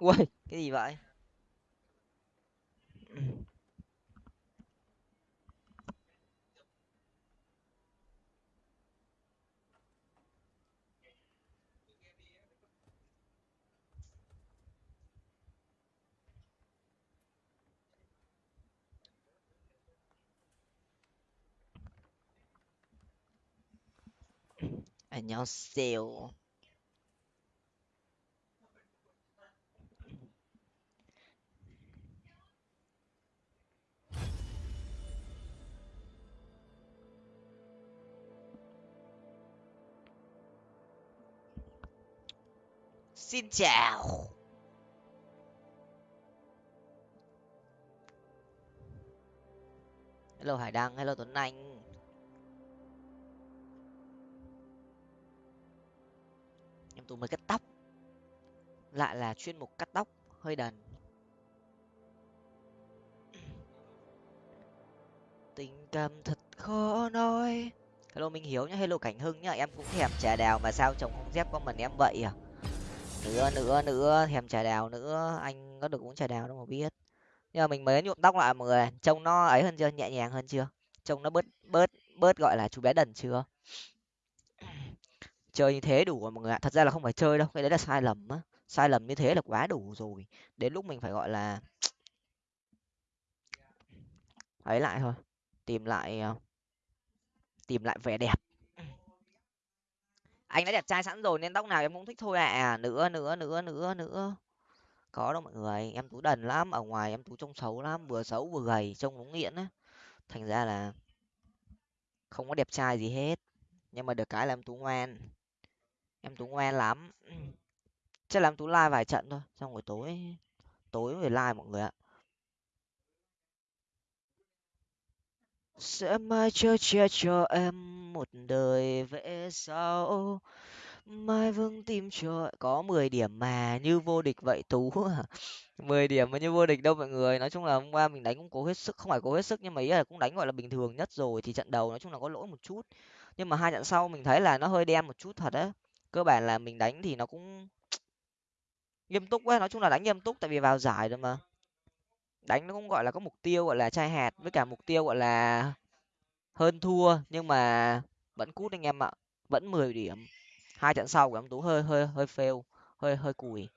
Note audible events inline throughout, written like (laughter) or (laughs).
ui cái gì vậy 안녕하세요 Xin chào. Hello hải đăng, hello tuấn anh. Em tú mới cắt tóc. Lại là chuyên mục cắt tóc, hơi đần. Tình cảm thật khó nói. Hello minh hiếu nhá, hello cảnh hưng nhá, em cũng thèm trà đào mà sao chồng không dép con mình em vậy à? Nữa nữa nữa, thèm trà đào nữa, anh có được uống trà đào đâu mà biết. Nhưng mà mình mới nhuộm tóc lại mọi người trông nó ấy hơn chưa, nhẹ nhàng hơn chưa? Trông nó bớt bớt bớt, gọi là, chú bé đần chưa? Chơi như thế đủ rồi mọi người ạ. Thật ra là không phải chơi đâu, cái đấy là sai lầm á. Sai lầm như thế là quá đủ rồi. Đến lúc mình phải gọi là ấy lại thôi. Tìm lại ờ, tìm lại vẻ đẹp anh đã đẹp trai sẵn rồi nên tóc nào em cũng thích thôi à nữa nữa nữa nữa nữa. Có đâu mọi người, em tú đần lắm, ở ngoài em tú trông xấu lắm, vừa xấu vừa gầy, trông đúng nghiện á. Thành ra là không có đẹp trai gì hết. Nhưng mà được cái là em tú ngoan. Em tú ngoan lắm. Chắc là em tú like vài trận thôi, xong rồi tối tối về like mọi người ạ. Sẽ mãi chờ che cho em một đời về sau. Mai vương tim cho, có mười điểm mà, như vô địch vậy tú. À (laughs) mười điểm mà như vô địch đâu mọi người. Nói chung là hôm qua mình đánh cũng cố hết sức, không phải cố hết sức nhưng mà ý là cũng đánh, gọi là, bình thường nhất rồi. Thì trận đầu nói chung là có lỗi một chút. Nhưng mà hai trận sau mình thấy là nó hơi đen một chút thật á. Cơ bản là mình đánh thì nó cũng (tsk) nghiêm túc quá nói chung là đánh nghiêm túc tại vì vào giải rồi mà đánh nó cũng, gọi là, có mục tiêu, gọi là chai hạt với cả mục tiêu, gọi là, hơn thua, nhưng mà vẫn cút anh em ạ. Vẫn mười điểm. Hai trận sau của em tú hơi hơi hơi fail, hơi hơi cùi.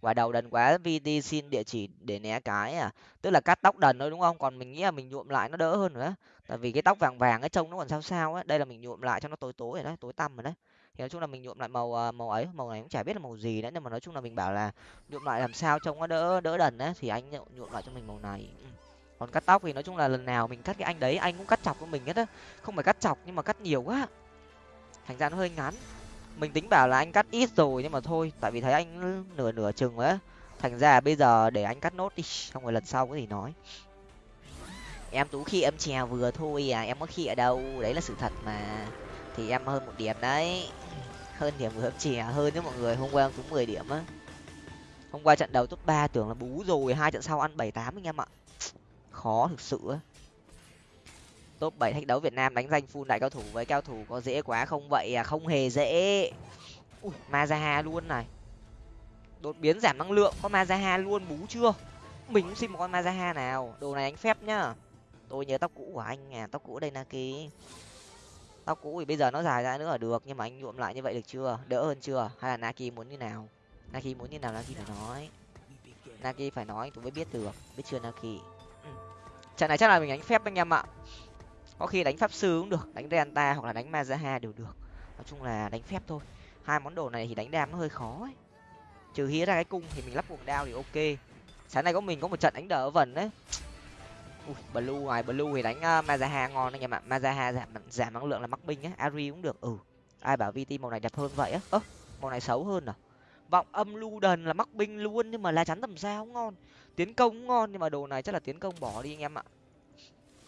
Quả đầu đần quá vd xin địa chỉ để né cái à. Tức là cắt tóc đần thôi, đúng không? Còn mình nghĩ là mình nhuộm lại nó đỡ hơn nữa. Tại vì cái tóc vàng vàng cái trông nó còn sao sao á đây là mình nhuộm lại cho nó tối tối rồi đấy, tối tăm rồi đấy thì nói chung là mình nhuộm lại màu à, màu ấy, màu này cũng chả biết là màu gì nữa, nhưng mà nói chung là mình bảo là nhuộm lại làm sao trông nó đỡ đỡ đần á, thì anh nhuộm lại cho mình màu này. Ừ. Còn cắt tóc thì nói chung là lần nào mình cắt cái anh đấy, anh cũng cắt chọc của mình hết á. Không phải cắt chọc nhưng mà cắt nhiều quá. Thành ra nó hơi ngắn. Mình tính bảo là anh cắt ít rồi nhưng mà thôi, tại vì thấy anh nửa nửa chừng ấy thành ra bây giờ để anh cắt nốt đi, xong rồi lần sau có gì nói. Em tú khi em chè vừa thôi à em có khi ở đâu, đấy là sự thật mà thì em hơn một điểm đấy. Hơn điểm của em à? hơn nữa mọi người, hôm qua em cũng mười điểm á. Hôm qua trận đầu top ba tưởng là bú rồi, hai trận sau ăn bảy tám anh em ạ. Khó thực sự á. Top bảy thách đấu việt nam đánh danh full đại cao thủ với cao thủ có dễ quá không vậy à? Không hề dễ. Ui, mazaha luôn này. Đột biến giảm năng lượng, có mazaha luôn, bú chưa? Mình cũng xin một con mazaha nào. Đồ này anh phép nhá. Tôi nhớ tóc cũ của anh à tóc cũ đây naki tóc cũ thì bây giờ nó dài ra nữa là được, nhưng mà anh nhuộm lại như vậy được chưa? Đỡ hơn chưa? Hay là naki muốn như nào? Naki muốn như nào, naki phải nói. Naki phải nói, tôi mới biết được. Biết chưa, naki? Ừ. trận này chắc là mình đánh phép anh em ạ. Có khi đánh pháp sư cũng được, đánh Delta hoặc là đánh mazaha đều được. Nói chung là đánh phép thôi. Hai món đồ này thì đánh đam nó hơi khó ấy. trừ hí ra cái cung thì mình lắp cuồng đao thì ok. Sáng nay có mình có một trận đánh đỡ vần đấy Ui, blue ngoài blue thì đánh uh, mazaha ngon anh em ạ mazaha giảm giảm năng lượng là mắc binh á ari cũng được. Ừ ai bảo vt màu này đẹp hơn vậy á? Ơ màu này xấu hơn à? Vọng âm lu đần là mắc binh luôn nhưng mà lá chắn tầm sao ngon. Tiến công cũng ngon nhưng mà đồ này chắc là tiến công bỏ đi anh em ạ.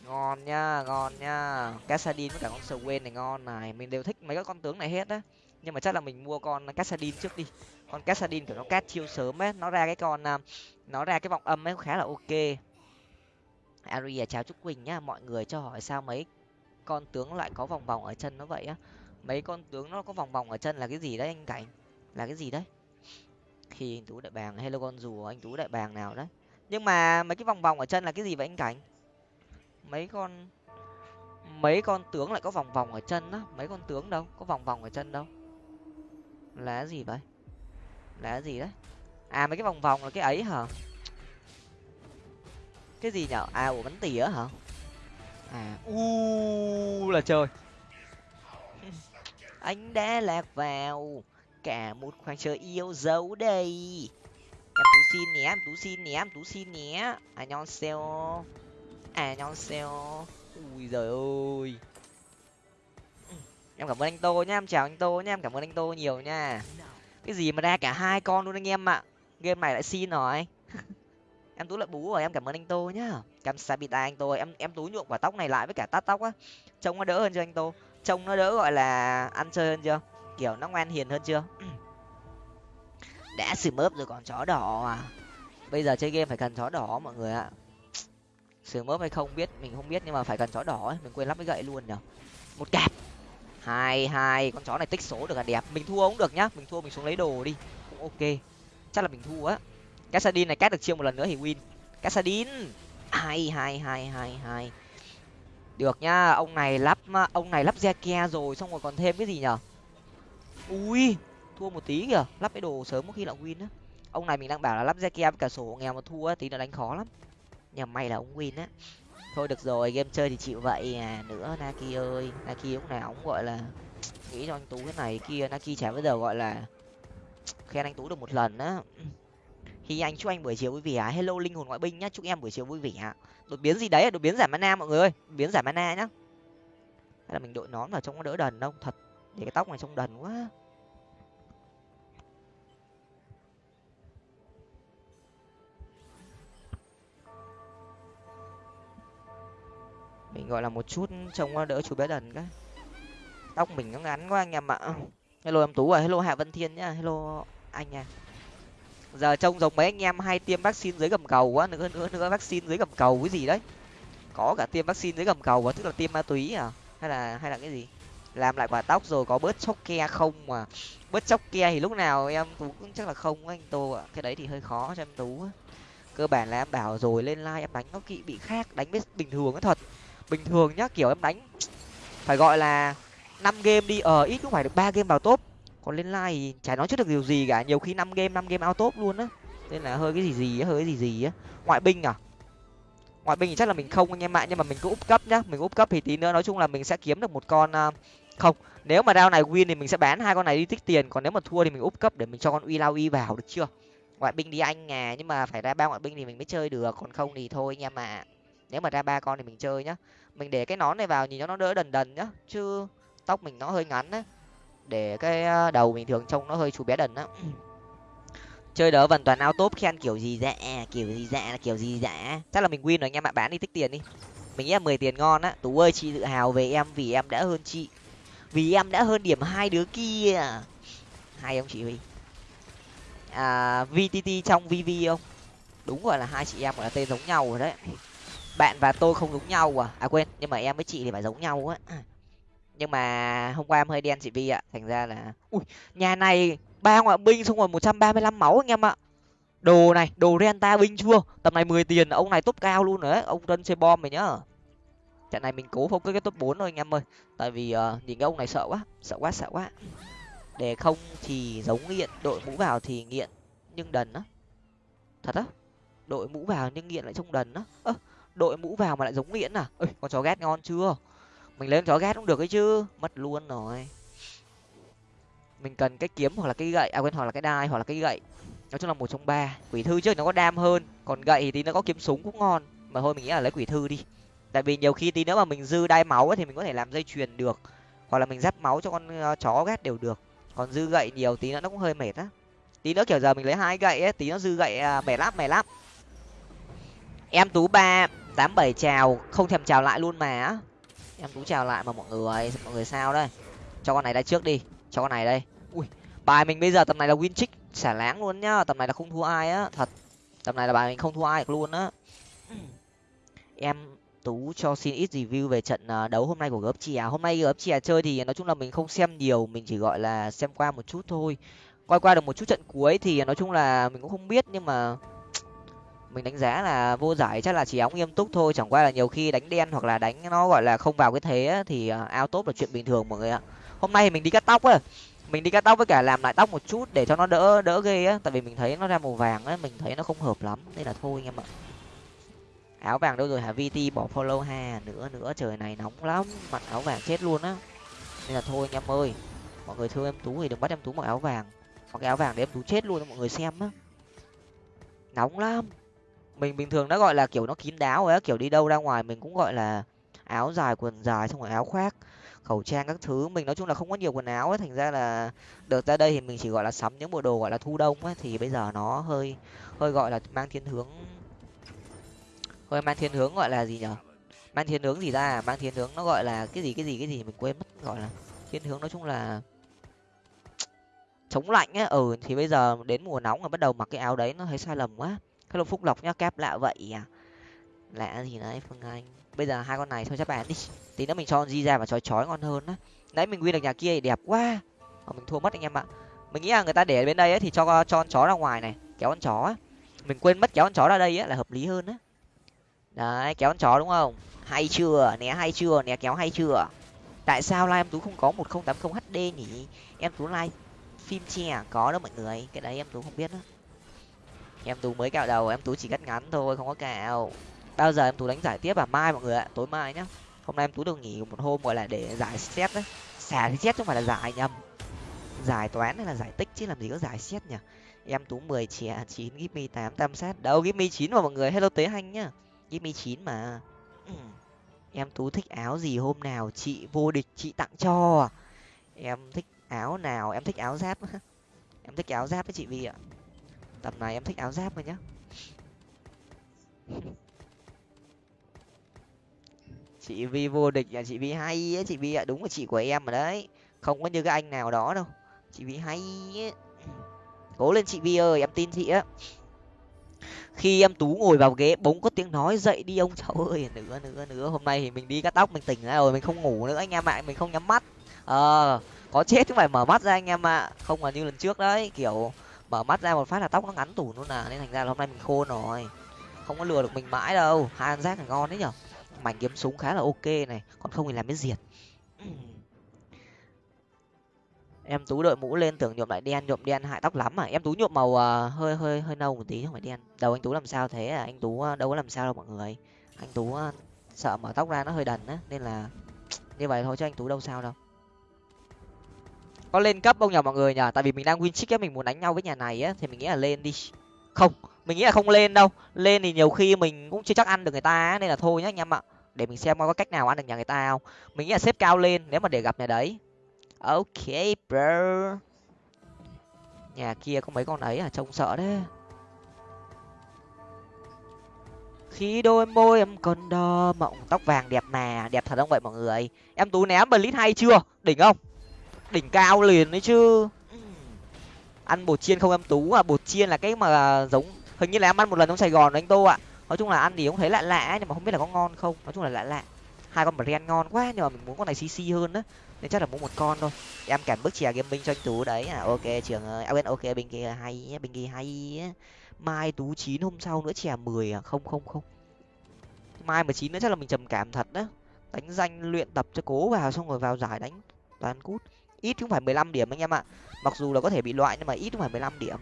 Ngon nha ngon nha. Cassadin với cả con swain này ngon này. Mình đều thích mấy cái con tướng này hết á. Nhưng mà chắc là mình mua con cassadin trước đi. Con cassadin kiểu nó cát chiêu sớm ấy nó ra cái con à, nó ra cái vọng âm ấy khá là ok aria chào trúc quỳnh nhá, mọi người cho hỏi sao mấy con tướng lại có vòng vòng ở chân nó vậy á? Mấy con tướng nó có vòng vòng ở chân là cái gì đấy anh cảnh? Là cái gì đấy? Khi anh tú đại bàng, hello con rùa, anh tú đại bàng nào đấy. Nhưng mà mấy cái vòng vòng ở chân là cái gì vậy anh cảnh? Mấy con mấy con tướng lại có vòng vòng ở chân á? Mấy con tướng đâu? Có vòng vòng ở chân đâu? Là gì vậy? Là gì đấy? À mấy cái vòng vòng là cái ấy hả? Cái gì nhở? À ủa bắn tỉa hả? À u là trời. (laughs) Anh đã lạc vào. Cả một khoảng trời yêu dấu đây. Em tú xin nhé em tú xin nhé em tú xin nhé à nhon xeo. À nhon xeo. Ui giời ơi. Em cảm ơn anh tô nhá em chào anh tô nhá em cảm ơn anh tô nhiều nha. Cái gì mà ra cả hai con luôn anh em ạ. Game này lại xin rồi em tú lại bú rồi, em cảm ơn anh tô nhá. Cảm sabita anh tô em em tú nhuộm quả tóc này lại với cả tát tóc á. Trông nó đỡ hơn chưa anh tô? Trông nó đỡ, gọi là, ăn chơi hơn chưa? Kiểu nó ngoan hiền hơn chưa? (clears throat) Đã xử mớp rồi còn chó đỏ à? Bây giờ chơi game phải cần chó đỏ mọi người ạ. (sniffs) Xử mớp hay không biết, mình không biết nhưng mà phải cần chó đỏ ấy. Mình quên lắp cái gậy luôn nhở một cạp. Hai hai, con chó này tích số được là đẹp. Mình thua cũng được nhá. Mình thua mình xuống lấy đồ đi. Cũng ok. Chắc là mình thua á cassadin này cắt được chiêu một lần nữa thì win. Cassadin hai hai hai hai hai được nhá, ông này lắp, ông này lắp Zekia rồi, xong rồi còn thêm cái gì nhở? Ui, thua một tí kìa, lắp cái đồ sớm có khi là win á. Ông này mình đang bảo là lắp Zekia với cả sổ nghèo mà thua á, tí nữa đánh khó lắm. Nhà may là ông win á. Thôi được rồi, game chơi thì chịu vậy à. Nữa naki ơi, naki lúc nào cũng gọi là nghĩ cho anh tú cái này kia naki chả bao giờ gọi là khen anh tú được một lần á hi anh chúc anh buổi chiều vui vẻ. Hello linh hồn ngoại binh nhá, chúc em buổi chiều vui vẻ. Đột biến gì đấy đột biến giảm mana mọi người ơi. Đột biến giảm mana nhá. Hay là mình đội nón vào trông nó đỡ đần đâu thật, để cái tóc này trông đần quá. Mình gọi là một chút trông nó đỡ chú bé đần cái. Tóc mình nó ngắn quá anh em ạ. Hello em tú à hello hạ vân thiên nhá, hello anh nha giờ trông giống mấy anh em hay tiêm vaccine dưới gầm cầu quá nữa nữa nữa vaccine dưới gầm cầu cái gì đấy. Có cả tiêm vaccine dưới gầm cầu và tức là tiêm ma túy à hay là hay là cái gì? Làm lại quả tóc rồi có bớt chóc ke không mà bớt chóc ke thì lúc nào em tú cũng chắc là không anh tô ạ. Cái đấy thì hơi khó cho em tú cơ bản là em bảo rồi, lên like em đánh nó kỵ bị khác, đánh với bình thường nó thật. Bình thường nhá, kiểu em đánh, phải gọi là năm game đi ờ ít cũng phải được ba game vào top còn lên like thì chả nói trước được điều gì cả. Nhiều khi năm game năm game out top luôn á. Nên là hơi cái gì gì á, hơi cái gì gì á. Ngoại binh à? Ngoại binh thì chắc là mình không anh em ạ, nhưng mà mình cứ úp cấp nhá. Mình úp cấp thì tí nữa nói chung là mình sẽ kiếm được một con à, không. Nếu mà rau này win thì mình sẽ bán hai con này đi tích tiền. Còn nếu mà thua thì mình úp cấp để mình cho con uy lao uy vào được chưa? Ngoại binh đi anh à nhưng mà phải ra ba ngoại binh thì mình mới chơi được. Còn không thì thôi anh em ạ. Nếu mà ra ba con thì mình chơi nhá. Mình để cái nón này vào nhìn cho nó đỡ đần đần nhá. Chứ tóc mình nó hơi ngắn á để cái ờ, đầu bình thường trông nó hơi chú bé đần á. Chơi đỡ vần toàn ao top khen kiểu gì dạ kiểu gì dạ là kiểu gì dạ chắc là mình win rồi, anh em ạ bán đi tích tiền đi. Mình nghĩ là mười tiền ngon á. Tú ơi, chị tự hào về em vì em đã hơn chị. Vì em đã hơn điểm hai đứa kia. Hai ông chị huy. À vtt trong vv không? Đúng gọi là hai chị em gọi là tên giống nhau rồi đấy. Bạn và tôi không giống nhau à. À quên, nhưng mà em với chị thì phải giống nhau á nhưng mà hôm qua em hơi đen chị vi ạ. Thành ra là ui nhà này ba ngoại binh xong rồi một trăm ba mươi lăm máu anh em ạ. Đồ này đồ renta binh chưa? Tầm này mười tiền ông này top cao luôn rồi đấy. Ông tân chơi bom mày nhá. Trận này mình cố không cái top bốn thôi anh em ơi. Tại vì uh, nhìn cái ông này sợ quá sợ quá sợ quá. Để không thì giống nghiện đội mũ vào thì nghiện nhưng đần á. Thật á đội mũ vào nhưng nghiện lại trông đần á. Đội mũ vào mà lại giống nghiện à? Ơi con chó ghét ngon chưa? Mình lên chó ghét cũng được ấy chứ mất luôn rồi. Mình cần cái kiếm hoặc là cái gậy à quên hoặc là cái đai hoặc là cái gậy. Nói chung là một trong ba. Quỷ thư trước nó có đam hơn còn gậy thì nó có kiếm súng cũng ngon. Mà thôi mình nghĩ là lấy quỷ thư đi. Tại vì nhiều khi tí nữa mà mình dư đai máu ấy, thì mình có thể làm dây chuyền được. Hoặc là mình giáp máu cho con ờ, chó ghét đều được. Còn dư gậy nhiều tí nữa nó cũng hơi mệt á. Tí nữa kiểu giờ mình lấy hai gậy ấy tí nó dư gậy à, mẻ mệt lắm mệt lắm. Em tú ba tám bảy chào không thèm chào lại luôn mà em tú chào lại mà mọi người mọi người sao đây. Cho con này ra trước đi, cho con này đây. Ui, bài mình bây giờ tầm này là win trick xả láng luôn nhá, tầm này là không thua ai á, thật. Tầm này là bài mình không thua ai được luôn á. Em tú cho xin ít review về trận à, đấu hôm nay của gớp chè à. hôm nay gớp chè à chơi thì nói chung là mình không xem nhiều, mình chỉ gọi là xem qua một chút thôi. Coi qua được một chút trận cuối thì nói chung là mình cũng không biết, nhưng mà mình đánh giá là vô giải chắc là chỉ óng nghiêm túc thôi, chẳng qua là nhiều khi đánh đen hoặc là đánh nó, gọi là, không vào cái thế thì à, ao tốt là chuyện bình thường mọi người ạ. Hôm nay thì mình đi cắt tóc á, mình đi cắt tóc với cả làm lại tóc một chút để cho nó đỡ đỡ ghê á, tại vì mình thấy nó ra màu vàng á, mình thấy nó không hợp lắm, nên là thôi anh em ạ. Áo vàng đâu rồi hả? Vt bỏ follow ha, nữa nữa, trời này nóng lắm, mặc áo vàng chết luôn á. Nên là thôi anh em ơi, mọi người thương em tú thì đừng bắt em tú mặc áo vàng, mặc cái áo vàng để em tú chết luôn cho mọi người xem á. Nóng lắm mình bình thường nó gọi là kiểu nó kín đáo rồi á, kiểu đi đâu ra ngoài mình cũng gọi là áo dài, quần dài, xong rồi áo khoác, khẩu trang các thứ. Mình nói chung là không có nhiều quần áo ấy thành ra là được ra đây thì mình chỉ gọi là sắm những bộ đồ gọi là thu đông ấy thì bây giờ nó hơi hơi gọi là mang thiên hướng, hơi mang thiên hướng gọi là gì nhở? Mang thiên hướng gì ra à? mang thiên hướng nó gọi là cái gì cái gì cái gì mình quên mất, gọi là thiên hướng nói chung là (tsk) chống lạnh á. Ừ thì bây giờ đến mùa nóng rồi bắt đầu mặc cái áo đấy nó thấy sai lầm quá hello phúc lộc nhá kép lạ vậy à. Lạ gì đấy phương anh. Bây giờ hai con này thôi chắc bán đi. Tí nữa mình cho di ra và chói chói ngon hơn á. Đấy mình quy được nhà kia thì đẹp quá. Mà mình thua mất anh em ạ. Mình nghĩ là người ta để bên đây ấy, thì cho cho con chó ra ngoài này kéo con chó á. Mình quên mất kéo con chó ra đây á là hợp lý hơn á. Đấy kéo con chó đúng không? Hay chưa? Né hay chưa? Né kéo hay chưa? Tại sao live em tú không có một không tám không hd nhỉ? Em tú live phim che có đâu mọi người. Cái đấy em tú không biết đó em tú mới cạo đầu, em tú chỉ cắt ngắn thôi, không có cạo. Bao giờ em tú đánh giải tiếp à? Mai mọi người ạ, tối mai nhá. Hôm nay em tú được nghỉ một hôm gọi là để giải xét đấy. Xả thì xét chứ không phải là giải nhầm. Giải toán hay là giải tích chứ làm gì có giải xét nhỉ? Em tú mười trẻ chín gimme tám tam sát. Đâu gimme chín mà mọi người. Hello tế hanh nhá. Gimme chín mà. Ừ. em tú thích áo gì hôm nào? Chị vô địch, chị tặng cho à. em thích áo nào? Em thích áo giáp (laughs) em thích áo giáp với chị vi ạ tầm này em thích áo giáp rồi nhá. (laughs) Chị vi vô địch là chị vi hay ấy, chị vi ạ, đúng là chị của em rồi đấy. Không có như cái anh nào đó đâu. Chị vi hay ấy. cố lên chị vi ơi, em tin chị á. Khi em tú ngồi vào ghế, bỗng có tiếng nói dậy đi ông cháu ơi. Nữa nữa nữa hôm nay thì mình đi cắt tóc, mình tỉnh ra rồi, mình không ngủ nữa anh em ạ, mình không nhắm mắt. Ờ có chết chứ phải mở mắt ra anh em ạ. Không là như lần trước đấy, kiểu mở mắt ra một phát là tóc nó ngắn tủ luôn à. Nên thành ra là hôm nay mình khôn rồi. Không có lừa được mình mãi đâu. Hai anh rác là ngon đấy nhở. Mảnh kiếm súng khá là ok này. Còn không thì làm biết diệt. (clears throat) Em tú đội mũ lên tưởng nhuộm lại đen nhuộm đen hại tóc lắm à. Em tú nhuộm màu uh, hơi hơi hơi nâu một tí không phải đen. Đầu anh tú làm sao thế à? Anh tú uh, đâu có làm sao đâu mọi người. Anh tú uh, sợ mở tóc ra nó hơi đần á. Nên là (tsk) như vậy thôi chứ anh tú đâu sao đâu có lên cấp không nhở mọi người nhở tại vì mình đang win chick á, mình muốn đánh nhau với nhà này á, thì mình nghĩ là lên đi. Không, mình nghĩ là không lên đâu. Lên thì nhiều khi mình cũng chưa chắc ăn được người ta nên là thôi nhá anh em ạ. Để mình xem có cách nào ăn được nhà người ta không. Mình nghĩ là xếp cao lên nếu mà để gặp nhà đấy. Ok, bro. Nhà kia có mấy con ấy à? Trông sợ đấy khi đôi môi em còn đo mộng tóc vàng đẹp mà. Đẹp thật không vậy mọi người? Em tú ném bờ lít hay chưa? Đỉnh không? Đỉnh cao liền đấy chứ. Ăn bột chiên không em tú à bột chiên là cái mà giống hình như là em ăn một lần trong sài gòn anh tô ạ. Nói chung là ăn thì cũng thấy lạ lạ nhưng mà không biết là có ngon không. Nói chung là lạ lạ. Hai con brand ngon quá nhưng mà mình muốn con này cc hơn đó nên chắc là mua một con thôi. Em cản bước chè game binh cho anh tú đấy. À ok trường ơi à bên ok bên kia hay bên kia hay mai tú chín hôm sau nữa chè mười à không không không. Mai mà chín nữa chắc là mình trầm cảm thật đó đánh danh luyện tập cho cố vào xong rồi vào giải đánh toàn cút ít cũng phải mười lăm điểm anh em ạ. Mặc dù là có thể bị loại nhưng mà ít cũng phải mười lăm điểm.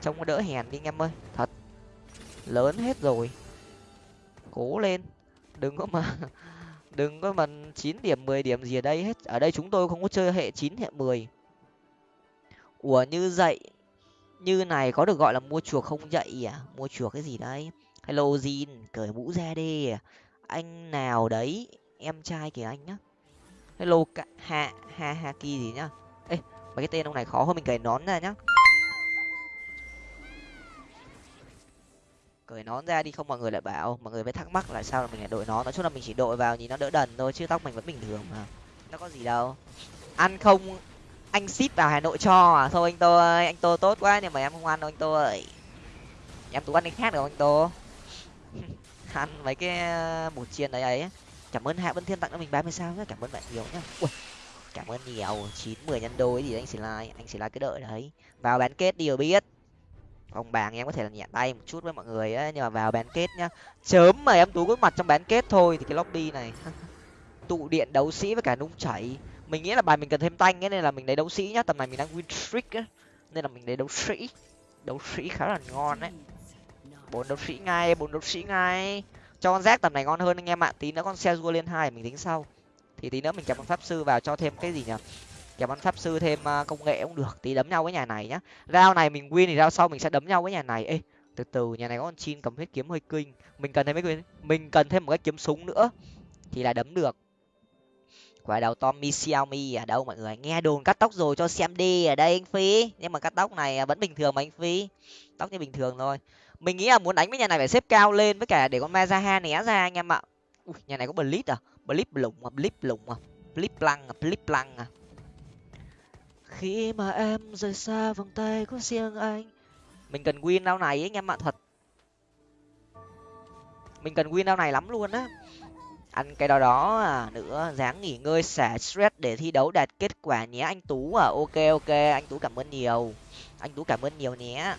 Trông có đỡ hèn đi anh em ơi, thật. Lớn hết rồi. Cố lên. Đừng có mà, (laughs) đừng có mà chín điểm, mười điểm gì ở đây hết. Ở đây chúng tôi không có chơi hệ chín, hệ mười. Ủa, như dậy như này có được gọi là mua chuộc không dậy à? Mua chuộc cái gì đấy? Hello jin, cởi mũ ra đi. Anh nào đấy, em trai kìa anh nhá hello hạ hạ hạ kỳ gì nhá? Ê, mấy cái tên ông này khó hơn mình cởi nón ra nhá. Cởi nón ra đi, không mọi người lại bảo, mọi người mới thắc mắc là sao là mình lại đội nón. Nói chung là mình chỉ đội vào nhìn nó đỡ đần thôi, chứ tóc mình vẫn bình thường mà. Nó có gì đâu. Ăn không, anh ship vào hà nội cho à? Thôi anh tô ơi, anh tô tốt quá nhưng mà em không ăn đâu anh tô ơi. Em tú ăn cái khác được anh tô? (laughs) Ăn mấy cái ờ, bột chiên đấy ấy cảm ơn hạ vân thiên tặng cho mình ba mươi sao nhé cảm ơn bạn nhiều nhá. Ui, cảm ơn nhiều chín mười nhân đôi gì anh xì like anh xì like cái đợi đấy. Vào bán kết đi rồi biết. Ông bàng em có thể là nhẹ tay một chút với mọi người á nhưng mà vào bán kết nhá. Chớm mà em tú có mặt trong bán kết thôi thì cái lobby này (laughs) tụ điện đấu sĩ với cả nung chảy. Mình nghĩ là bài mình cần thêm tanh ấy nên là mình lấy đấu sĩ nhá tầm này mình đang win streak á nên là mình lấy đấu sĩ. Đấu sĩ khá là ngon đấy bốn đấu sĩ ngay bốn đấu sĩ ngay cho con rác tầm này ngon hơn anh em ạ. Tí nữa con xe rua lên hai mình tính sau. Thì tí nữa mình kẹp con pháp sư vào cho thêm cái gì nhỉ? Kẹp con pháp sư thêm à, công nghệ cũng được. Tí đấm nhau với nhà này nhá. Rao này mình win thì rao sau mình sẽ đấm nhau với nhà này. Ê, từ từ, nhà này có con chin cầm huyết kiếm hơi kinh. Mình cần thêm mấy mình cần thêm một cái kiếm súng nữa thì là đấm được. Quả đầu tommy xiaomi ở đâu mọi người? Nghe đồn cắt tóc rồi cho xem đi ở đây anh phi. Nhưng mà cắt tóc này à, vẫn bình thường mà anh phi. Tóc như bình thường thôi mình nghĩ là muốn đánh với nhà này phải xếp cao lên với cả để con mazaha né ra anh em ạ. Ui, nhà này có blitz à? Blitz lủng à? Blitz lủng à? Blitz lăng à? Blitz lăng à? Khi mà em rời xa vòng tay của riêng anh. Mình cần win đao này ấy anh em ạ thật. Mình cần win đao này lắm luôn á. Ăn cái đó đó à nữa dáng nghỉ ngơi xả stress để thi đấu đạt kết quả nhé anh tú à. Ok ok anh tú cảm ơn nhiều. Anh tú cảm ơn nhiều nhé.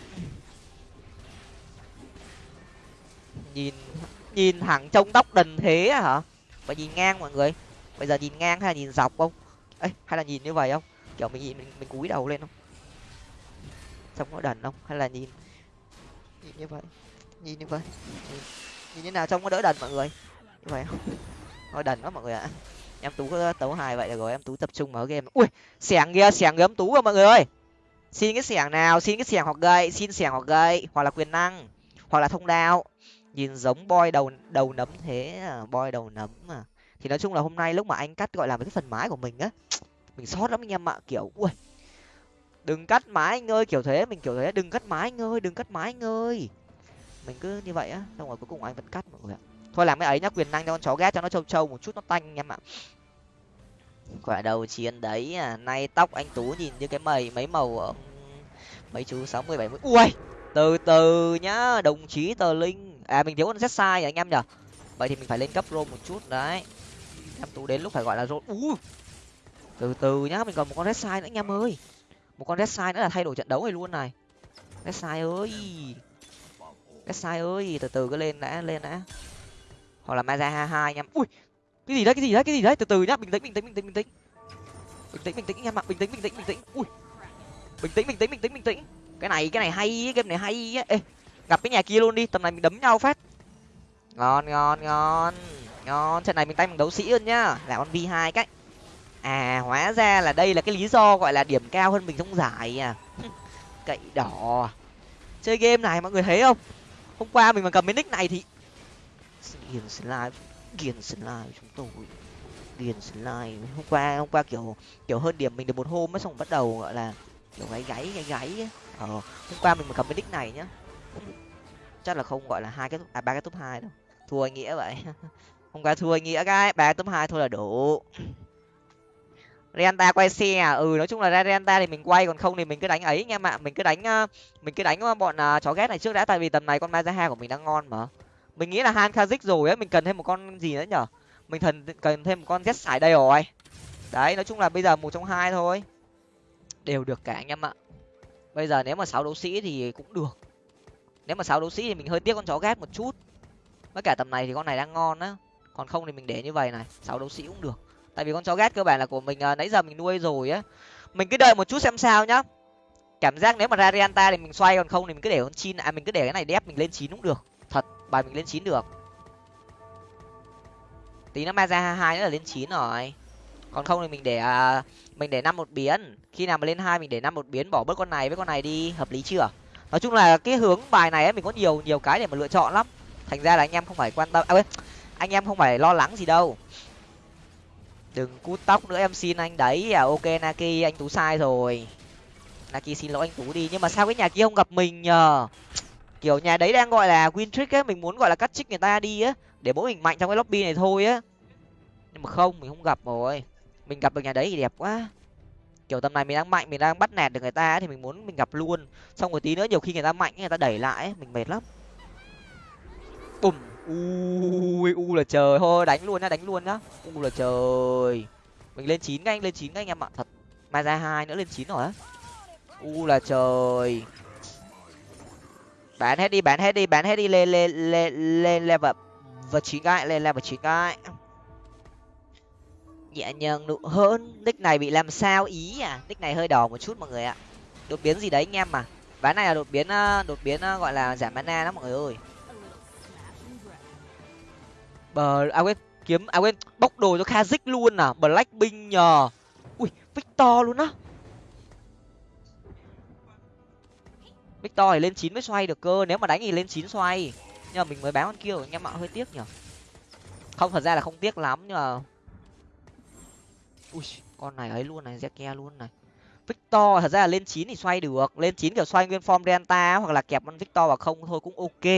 Nhìn nhìn thẳng trông tóc đần thế à hả? Phải nhìn ngang mọi người. Bây giờ nhìn ngang hay là nhìn dọc không? Ấy hay là nhìn như vậy không? Kiểu mình nhìn mình, mình cúi đầu lên không? Trông nó đần không? Hay là nhìn nhìn như vậy? Nhìn như vậy. Nhìn, nhìn như nào trông có đỡ đần mọi người? Như vậy không? Thôi đần quá mọi người ạ. Em tú có tấu hài vậy rồi em tú tập trung mở game. Ui xẻng kia xẻng gấm tú rồi mọi người ơi. Xin cái xẻng nào xin cái xẻng hoặc gậy xin xẻng hoặc gậy hoặc là quyền năng hoặc là thông đạo nhìn giống boy đầu đầu nấm thế à, boy đầu nấm mà thì nói chung là hôm nay lúc mà anh cắt gọi là cái phần mái của mình á (tsk) mình sót lắm anh em ạ kiểu ui. Đừng cắt mái anh ơi kiểu thế mình kiểu thế đừng cắt mái anh ơi đừng cắt mái anh ơi. Mình cứ như vậy á xong rồi cuối cùng anh vẫn cắt mọi người ạ. Thôi làm cái ấy nhá quyền năng cho con chó ghét cho nó trâu trâu một chút nó tanh anh em ạ. Quả đầu chiến đấy à nay tóc anh tú nhìn như cái mày mấy màu mấy chú sáu mươi bảy mươi. Ui từ từ nhá đồng chí tờ linh à mình thiếu con z sai à, anh em nhở vậy thì mình phải lên cấp rô một chút, đấy. Em tú đến lúc phải gọi là rô u! Từ từ nhá, mình còn một con red sai nữa anh em ơi. Một con red sai nữa là thay đổi trận đấu này luôn này. Red sai ơi! Red sai ơi, từ từ cứ lên đã lên đã. Hoặc là maza hai hai anh em. Ui! Cái gì đấy, cái gì đấy, cái gì đấy? Từ từ nhá, bình tĩnh bình tĩnh bình tĩnh bình tĩnh. Bình tĩnh bình tĩnh anh em ạ, bình tĩnh bình tĩnh bình tĩnh. Ui! Bình tĩnh bình tĩnh bình tĩnh bình tĩnh. Cái này cái này hay game này hay á. Ê! Gặp cái nhà kia luôn đi, tầm này mình đấm nhau phát. Ngon ngon ngon. Ngon, trận này mình tay bằng đấu sĩ hơn nhá. Là con v hai cách à hóa ra là đây là cái lý do gọi là điểm cao hơn mình trong giải à. (laughs) Cậy đỏ. Chơi game này mọi người thấy không? Hôm qua mình mà cầm cái nick này thì ghiền slime ghiền slime chúng tôi. Ghiền slime. Hôm qua hôm qua kiểu kiểu hơn điểm mình được một hôm mới xong bắt đầu gọi là kiểu gáy gáy gáy gáy ờ hôm qua mình mà cầm cái nick này nhá chắc là không gọi là hai cái à ba cái top hai đâu. Thua nghĩa vậy. (laughs) Không qua thua nghĩa cái ba cái top hai thôi là đủ. Renta quay xe à? ừ nói chung là ra Renta thì mình quay còn không thì mình cứ đánh ấy anh em ạ mình cứ đánh ờ, mình cứ đánh ờ, bọn uh, chó ghét này trước đã tại vì tầm này con Mazaha của mình đang ngon mà. Mình nghĩ là han kazik rồi ấy mình cần thêm một con gì nữa nhở? Mình thần cần thêm một con z sải đây rồi. Đấy nói chung là bây giờ một trong hai thôi. Đều được cả anh em ạ. Bây giờ nếu mà sáu đấu sĩ thì cũng được nếu mà sáu đấu sĩ thì mình hơi tiếc con chó ghép một chút. Với cả tầm này thì con này đang ngon á. Còn không thì mình để như vậy này. Sáu đấu sĩ cũng được. Tại vì con chó ghét cơ bản là của mình à, nãy giờ mình nuôi rồi á. Mình cứ đợi một chút xem sao nhá. Cảm giác nếu mà ra rianta thì mình xoay còn không thì mình cứ để con chin à mình cứ để cái này đép mình lên chín cũng được. Thật bài mình lên chín được. Tí nó ma ra hai nữa là lên chín rồi. Còn không thì mình để à, mình để năm một biến. Khi nào mà lên hai mình để năm một biến bỏ bớt con này với con này đi. Hợp lý chưa? Nói chung là cái hướng bài này ấy, mình có nhiều nhiều cái để mà lựa chọn lắm. Thành ra là anh em không phải quan tâm à, anh em không phải lo lắng gì đâu. Đừng cút tóc nữa em xin anh đấy à ok naki anh tú sai rồi. Naki xin lỗi anh tú đi nhưng mà sao cái nhà kia không gặp mình nhờ? Kiểu nhà đấy đang gọi là win trick á mình muốn gọi là cắt trích người ta đi á để mỗi mình mạnh trong cái lobby này thôi á. Nhưng mà không mình không gặp rồi. Mình gặp được nhà đấy thì đẹp quá kiểu tầm này mình đang mạnh mình đang bắt nẹt được người ta ấy, thì mình muốn mình gặp luôn. Xong rồi tí nữa nhiều khi người ta mạnh người ta đẩy lại ấy, mình mệt lắm. Bùm u u là trời. Thôi đánh luôn nhá đánh luôn nhá. U là trời. Mình lên chín anh lên chín anh em ạ. Thật mai ra hai nữa lên chín rồi á. U là trời. Bán hết đi bán hết đi bán hết đi lên lên lên lên level và chín cái lên level chín cái nhẹ nhàng nụ hơn nick này bị làm sao? Ý à? Nick này hơi đỏ một chút mọi người ạ. Đột biến gì đấy anh em mà? Ván này là đột biến ờ, đột biến ờ, gọi là giảm mana đó mọi người ơi. Bờ à quên, kiếm à quên, bóc đồ cho kazik luôn à? Blackpink nhờ. Ui, victor luôn á. Victor thì lên chín mới xoay được cơ, nếu mà đánh thì lên chín xoay. Nhưng mà mình mới báo con kia anh em ạ, hơi tiếc nhở không, thật ra là không tiếc lắm nhưng mà ui con này ấy luôn này zeke luôn này. Victor thật ra là lên chín thì xoay được. Lên chín kiểu xoay nguyên form delta hoặc là kẹp con victor vào không thôi cũng ok.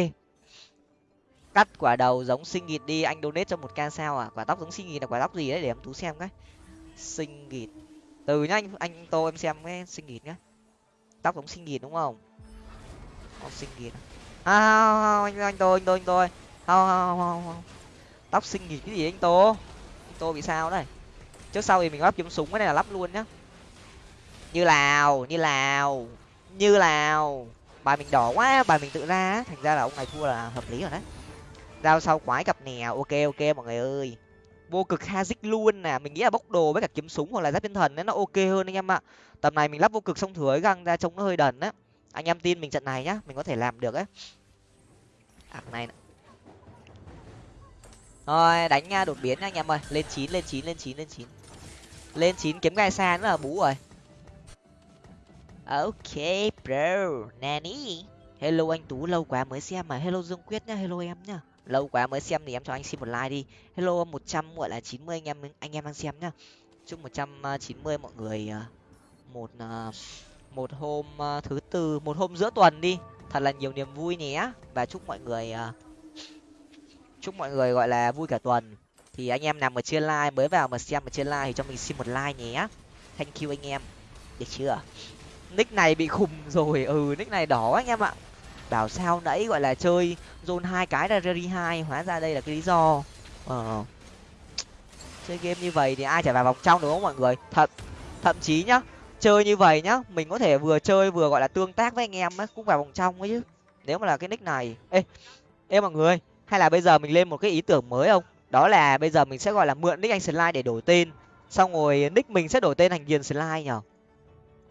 Cắt quả đầu giống sinh nghịt đi anh donate cho một ca sao à? Quả tóc giống sinh nghịt là quả tóc gì đấy? Để em tú xem cái. Sinh nghịt. Từ nhá anh anh tô em xem cái sinh nghịt nhá. Tóc giống sinh nghịt đúng không? Con sinh nghịt à, không, anh anh tô anh tô anh tô không không không không tóc sinh nghịt cái gì anh tô? Anh tô bị sao đấy? Trước sau thì mình lắp kiếm súng cái này là lắp luôn nhá. Như lào như lào như lào bài mình đỏ quá bài mình tự ra thành ra là ông này thua là hợp lý rồi đấy. Giao sau quái cặp nè ok ok mọi người ơi. Vô cực hazik luôn nè mình nghĩ là bốc đồ với cả kiếm súng hoặc là giáp thiên thần ấy nó ok hơn anh em ạ. Tầm này mình lắp vô cực xong thừa găng ra trông nó hơi đần á. Anh em tin mình trận này nhá mình có thể làm được ấy. À, này thôi đánh nha đột biến nha anh em ơi. Lên chín lên chín lên chín lên chín lên chín kiếm gai xa nữa là bú rồi. Ok, bro nani hello anh tú, lâu quá mới xem mà. Hello dương quyết nhá, hello em nhá. Lâu quá mới xem thì em cho anh xin một like đi. Hello một trăm gọi là chín mươi anh em anh em đang xem nhá. Chúc một trăm chín mươi mọi người ờ, một ờ, một hôm ờ, thứ tư, một hôm giữa tuần đi. Thật là nhiều niềm vui nhé và chúc mọi người chúc mọi người gọi là vui cả tuần thì anh em nào mà chưa like, mới vào mà xem mà chưa like thì cho mình xin một like nhé. Thank you anh em. Được chưa? Nick này bị khùng rồi. Ừ nick này đỏ anh em ạ. Bảo sao nãy gọi là chơi zone hai cái ra rary hai, hóa ra đây là cái lý do. Ờ. Chơi game như vậy thì ai chả vào vòng trong đúng không mọi người? Thật, thậm chí nhá, chơi như vậy nhá, mình có thể vừa chơi vừa gọi là tương tác với anh em ấy cũng vào vòng trong ấy chứ. Nếu mà là cái nick này. Ê ê mọi người, hay là bây giờ mình lên một cái ý tưởng mới không? Đó là bây giờ mình sẽ gọi là mượn nick anh slide để đổi tên. Xong rồi nick mình sẽ đổi tên thành hiền slide nhở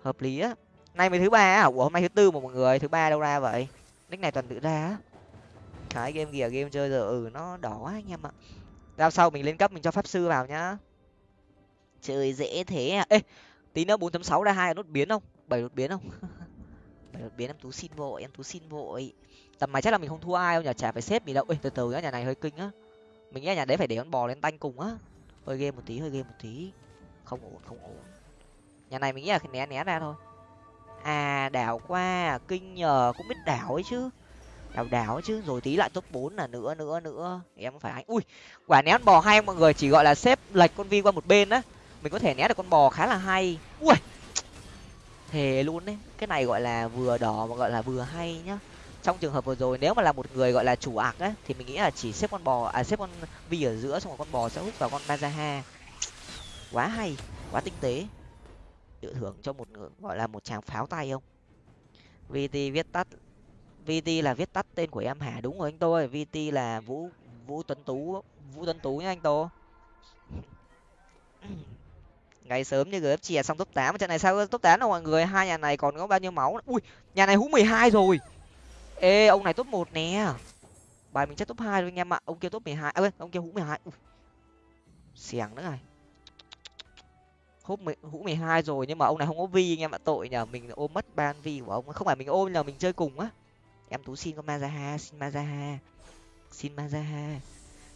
hợp lý á. Nay mới thứ ba á. Ủa hôm nay thứ tư mà mọi người thứ ba đâu ra vậy? Nick này toàn tự ra á. Cái game kìa game chơi giờ ừ nó đỏ quá anh em ạ. Ra sau mình lên cấp mình cho pháp sư vào nhá. Chơi dễ thế à. Ê tí nữa bốn chấm sáu ra hai nốt biến không? Bảy đột biến không? (laughs) Bảy đột biến em tú xin vội em tú xin vội. Tầm này chắc là mình không thua ai đâu nhở, chả phải xếp gì đâu. Ê từ từ nhá nhà này hơi kinh á mình nghĩ nhà đấy phải để con bò lên tanh cùng á. Hơi game một tí, hơi game một tí. Không ổn không ổn. Nhà này mình nghĩ là né né ra thôi. À đảo qua, kinh nhờ, cũng biết đảo ấy chứ. Đảo đảo ấy chứ, rồi tí lại top bốn là nữa nữa nữa. Em phải anh ui, quả né con bò hay, mọi người chỉ gọi là xếp lệch con vi qua một bên á. Mình có thể né được con bò khá là hay. Ui, thề luôn đấy. Cái này gọi là vừa đỏ mà gọi là vừa hay nhá trong trường hợp vừa rồi, nếu mà là một người gọi là chủ ạc ấy thì mình nghĩ là chỉ xếp con bò à xếp con vi ở giữa, xong rồi con bò sẽ hút vào con mazaha. Quá hay, quá tinh tế. Tự thưởng cho một người gọi là một chàng pháo tay không? Vt viết tắt vt là viết tắt tên của em hả? Đúng rồi anh tôi vt là vũ vũ tuấn tú, vũ tuấn tú nhá anh tô. (clears throat) Ngày sớm như gf chè xong top tám. Trận này sao top tám đâu mọi người? Hai nhà này còn có bao nhiêu máu ui, nhà này hú mười hai rồi ê ông này top một nè. Bài mình chắc top hai rồi anh em ạ. Ông kia top mười hai à, ông kia hũ mười hai. Xẻng nữa này. Húp hũ mười hai rồi nhưng mà ông này không có vi anh em ạ tội nhờ. Mình ôm mất ban vi của ông. Không phải mình ôm là mình chơi cùng á. Em tú xin con mazaha xin mazaha. Xin mazaha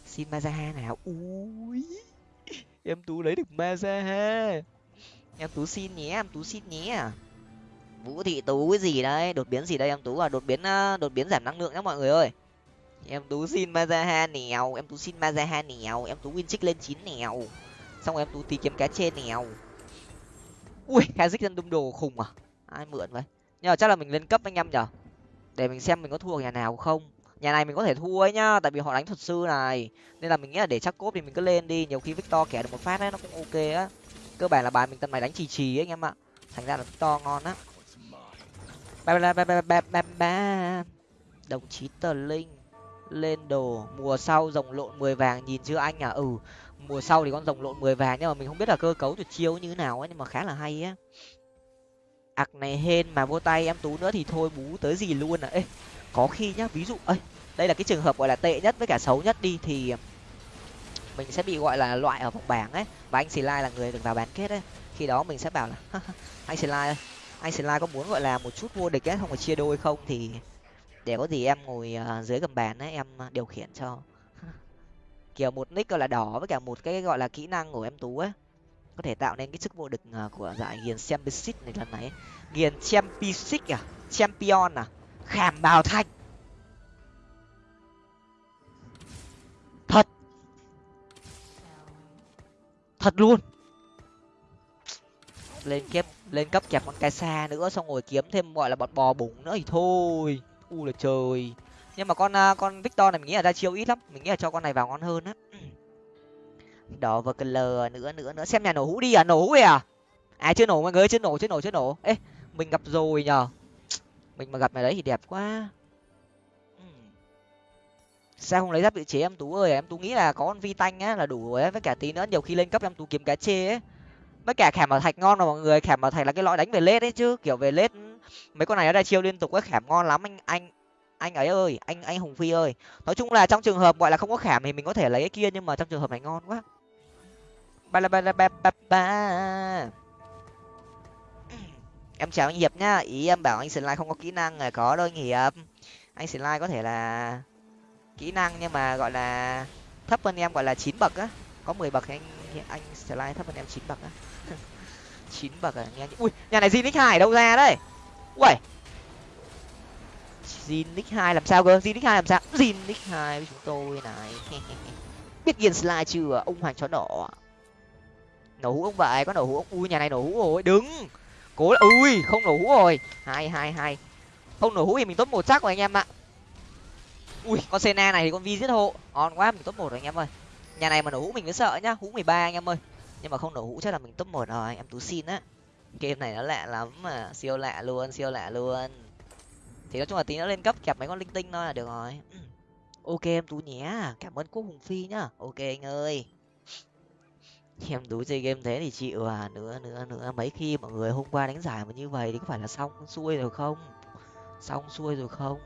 xin mazaha nào. Ui em tú lấy được mazaha. Em tú xin nhé em tú xin nhé vũ thị tú cái gì đấy? Đột biến gì đây em tú? À đột biến ờ, đột biến giảm năng lượng nhá mọi người ơi. Em tú xin mazaha nèo, em tú xin mazaha nèo, em tú win trích lên chín nèo. Xong rồi em tú tí kiếm cá trên nèo. Ui khá dân đung đồ khùng à? Ai mượn vậy? Nhưng mà chắc là mình lên cấp anh em nhở? Để mình xem mình có thua nhà nào không? Nhà này mình có thể thua ấy nhá, tại vì họ đánh thuật sư này. Nên là mình nghĩ là để chắc cốp thì mình cứ lên đi, nhiều khi victor kẻ được một phát ấy, nó cũng ok á. Cơ bản là bài mình tầm này đánh trì trì ấy anh em ạ. Thành ra là victor ngon á ba ba ba ba ba ba ba đồng chí tờ linh lên đồ. Mùa sau rồng lộn mười vàng, nhìn chưa anh à? Ừ mùa sau thì con rồng lộn mười vàng, nhưng mà mình không biết là cơ cấu tuyệt chiêu như thế nào ấy, nhưng mà khá là hay á. Ạc này hên mà vô tay em tú nữa thì thôi, bú tới gì luôn à? Ê, có khi nhá, ví dụ ấy đây là cái trường hợp gọi là tệ nhất với cả xấu nhất đi, thì mình sẽ bị gọi là loại ở vòng bảng ấy. Và anh xì lai là người được vào bán kết ấy. Khi đó mình sẽ bảo là (laughs) anh xì lai ơi anh xì có muốn, gọi là, một chút vô địch ấy không phải chia đôi không? Thì để có gì em ngồi à, dưới gầm bàn ấy em à, điều khiển cho. (laughs) Kiểu một nick gọi là đỏ với cả một cái gọi là kỹ năng của em tú ấy. Có thể tạo nên cái sức vô địch à, của giải hiền championship này lần này hiền championship à champion à khảm bào thanh thật. Thật luôn. Lên kép lên cấp kẹp con cái xa nữa, xong rồi kiếm thêm, gọi là, bọn bò bùng nữa thì thôi. U là trời. Nhưng mà con à, con victor này mình nghĩ là ra chiêu ít lắm. Mình nghĩ là cho con này vào ngon hơn á. (clears throat) Đỏ và lờ nữa nữa nữa. Xem nhà nổ hũ đi à nổ hũ à? À chưa nổ mọi người chưa nổ chưa nổ chưa nổ. Ê, mình gặp rồi nhờ. Mình mà gặp mày đấy thì đẹp quá. (clears throat) Sao không lấy giáp tự chế em tú ơi? Em tú nghĩ là có con vi tanh á là đủ rồi á. Với cả tí nữa nhiều khi lên cấp em tú kiếm cá chê ấy với cả khảm bảo thạch ngon rồi mọi người, khảm bảo thạch là cái lõi đánh về lết ấy chứ, kiểu về lết ừ. mấy con này nó ra chiêu liên tục ấy, khảm ngon lắm, anh anh anh ấy ơi, anh anh hùng phi ơi. Nói chung là trong trường hợp gọi là không có khảm thì mình có thể lấy cái kia nhưng mà trong trường hợp này ngon quá. Ba ba ba ba ba (clears throat) ba. Em chào anh hiệp nhá, ý em bảo anh slide không có kỹ năng là có đâu anh hiệp. Anh slide có thể là kỹ năng nhưng mà gọi là thấp hơn em gọi là chín bậc á. Có mười bậc thì anh anh slide thấp hơn em chín bậc á chín bậc à nghe ui, nhà này Zinix hai đâu ra đấy? Ui Zinix hai làm sao cơ? Zinix hai làm sao? Zinix hai với chúng tôi này. (laughs) Biết yên slide chưa? Ông hoàng chó đỏ nổ hũ ông vậy, có nổ hũ ông ui, nhà này nổ hũ rồi. Đứng. Cố là ui, không nổ hũ rồi. Hai hai hai. Không nổ hũ thì mình top một chắc rồi anh em ạ. Ui, con sena này thì con vi giết hộ. Ngon quá, mình top một rồi anh em ơi. Nhà này mà nổ hũ mình mới sợ nhá. Hũ mười ba anh em ơi nhưng mà không nổ hũ chắc là mình top một rồi, em tú xin á. Game này nó lạ lắm mà, siêu lạ luôn, siêu lạ luôn. Thì nói chung là tí nó lên cấp kẹp mấy con linh tinh thôi là được rồi. (clears throat) Ok, em tú nhé, cảm ơn quốc hùng phi nhá. Ok anh ơi. (laughs) Em tú chơi game thế thì chịu à nữa nữa nữa. Mấy khi mọi người hôm qua đánh giải mà như vậy thì có phải là xong xuôi rồi không? Xong xuôi rồi không?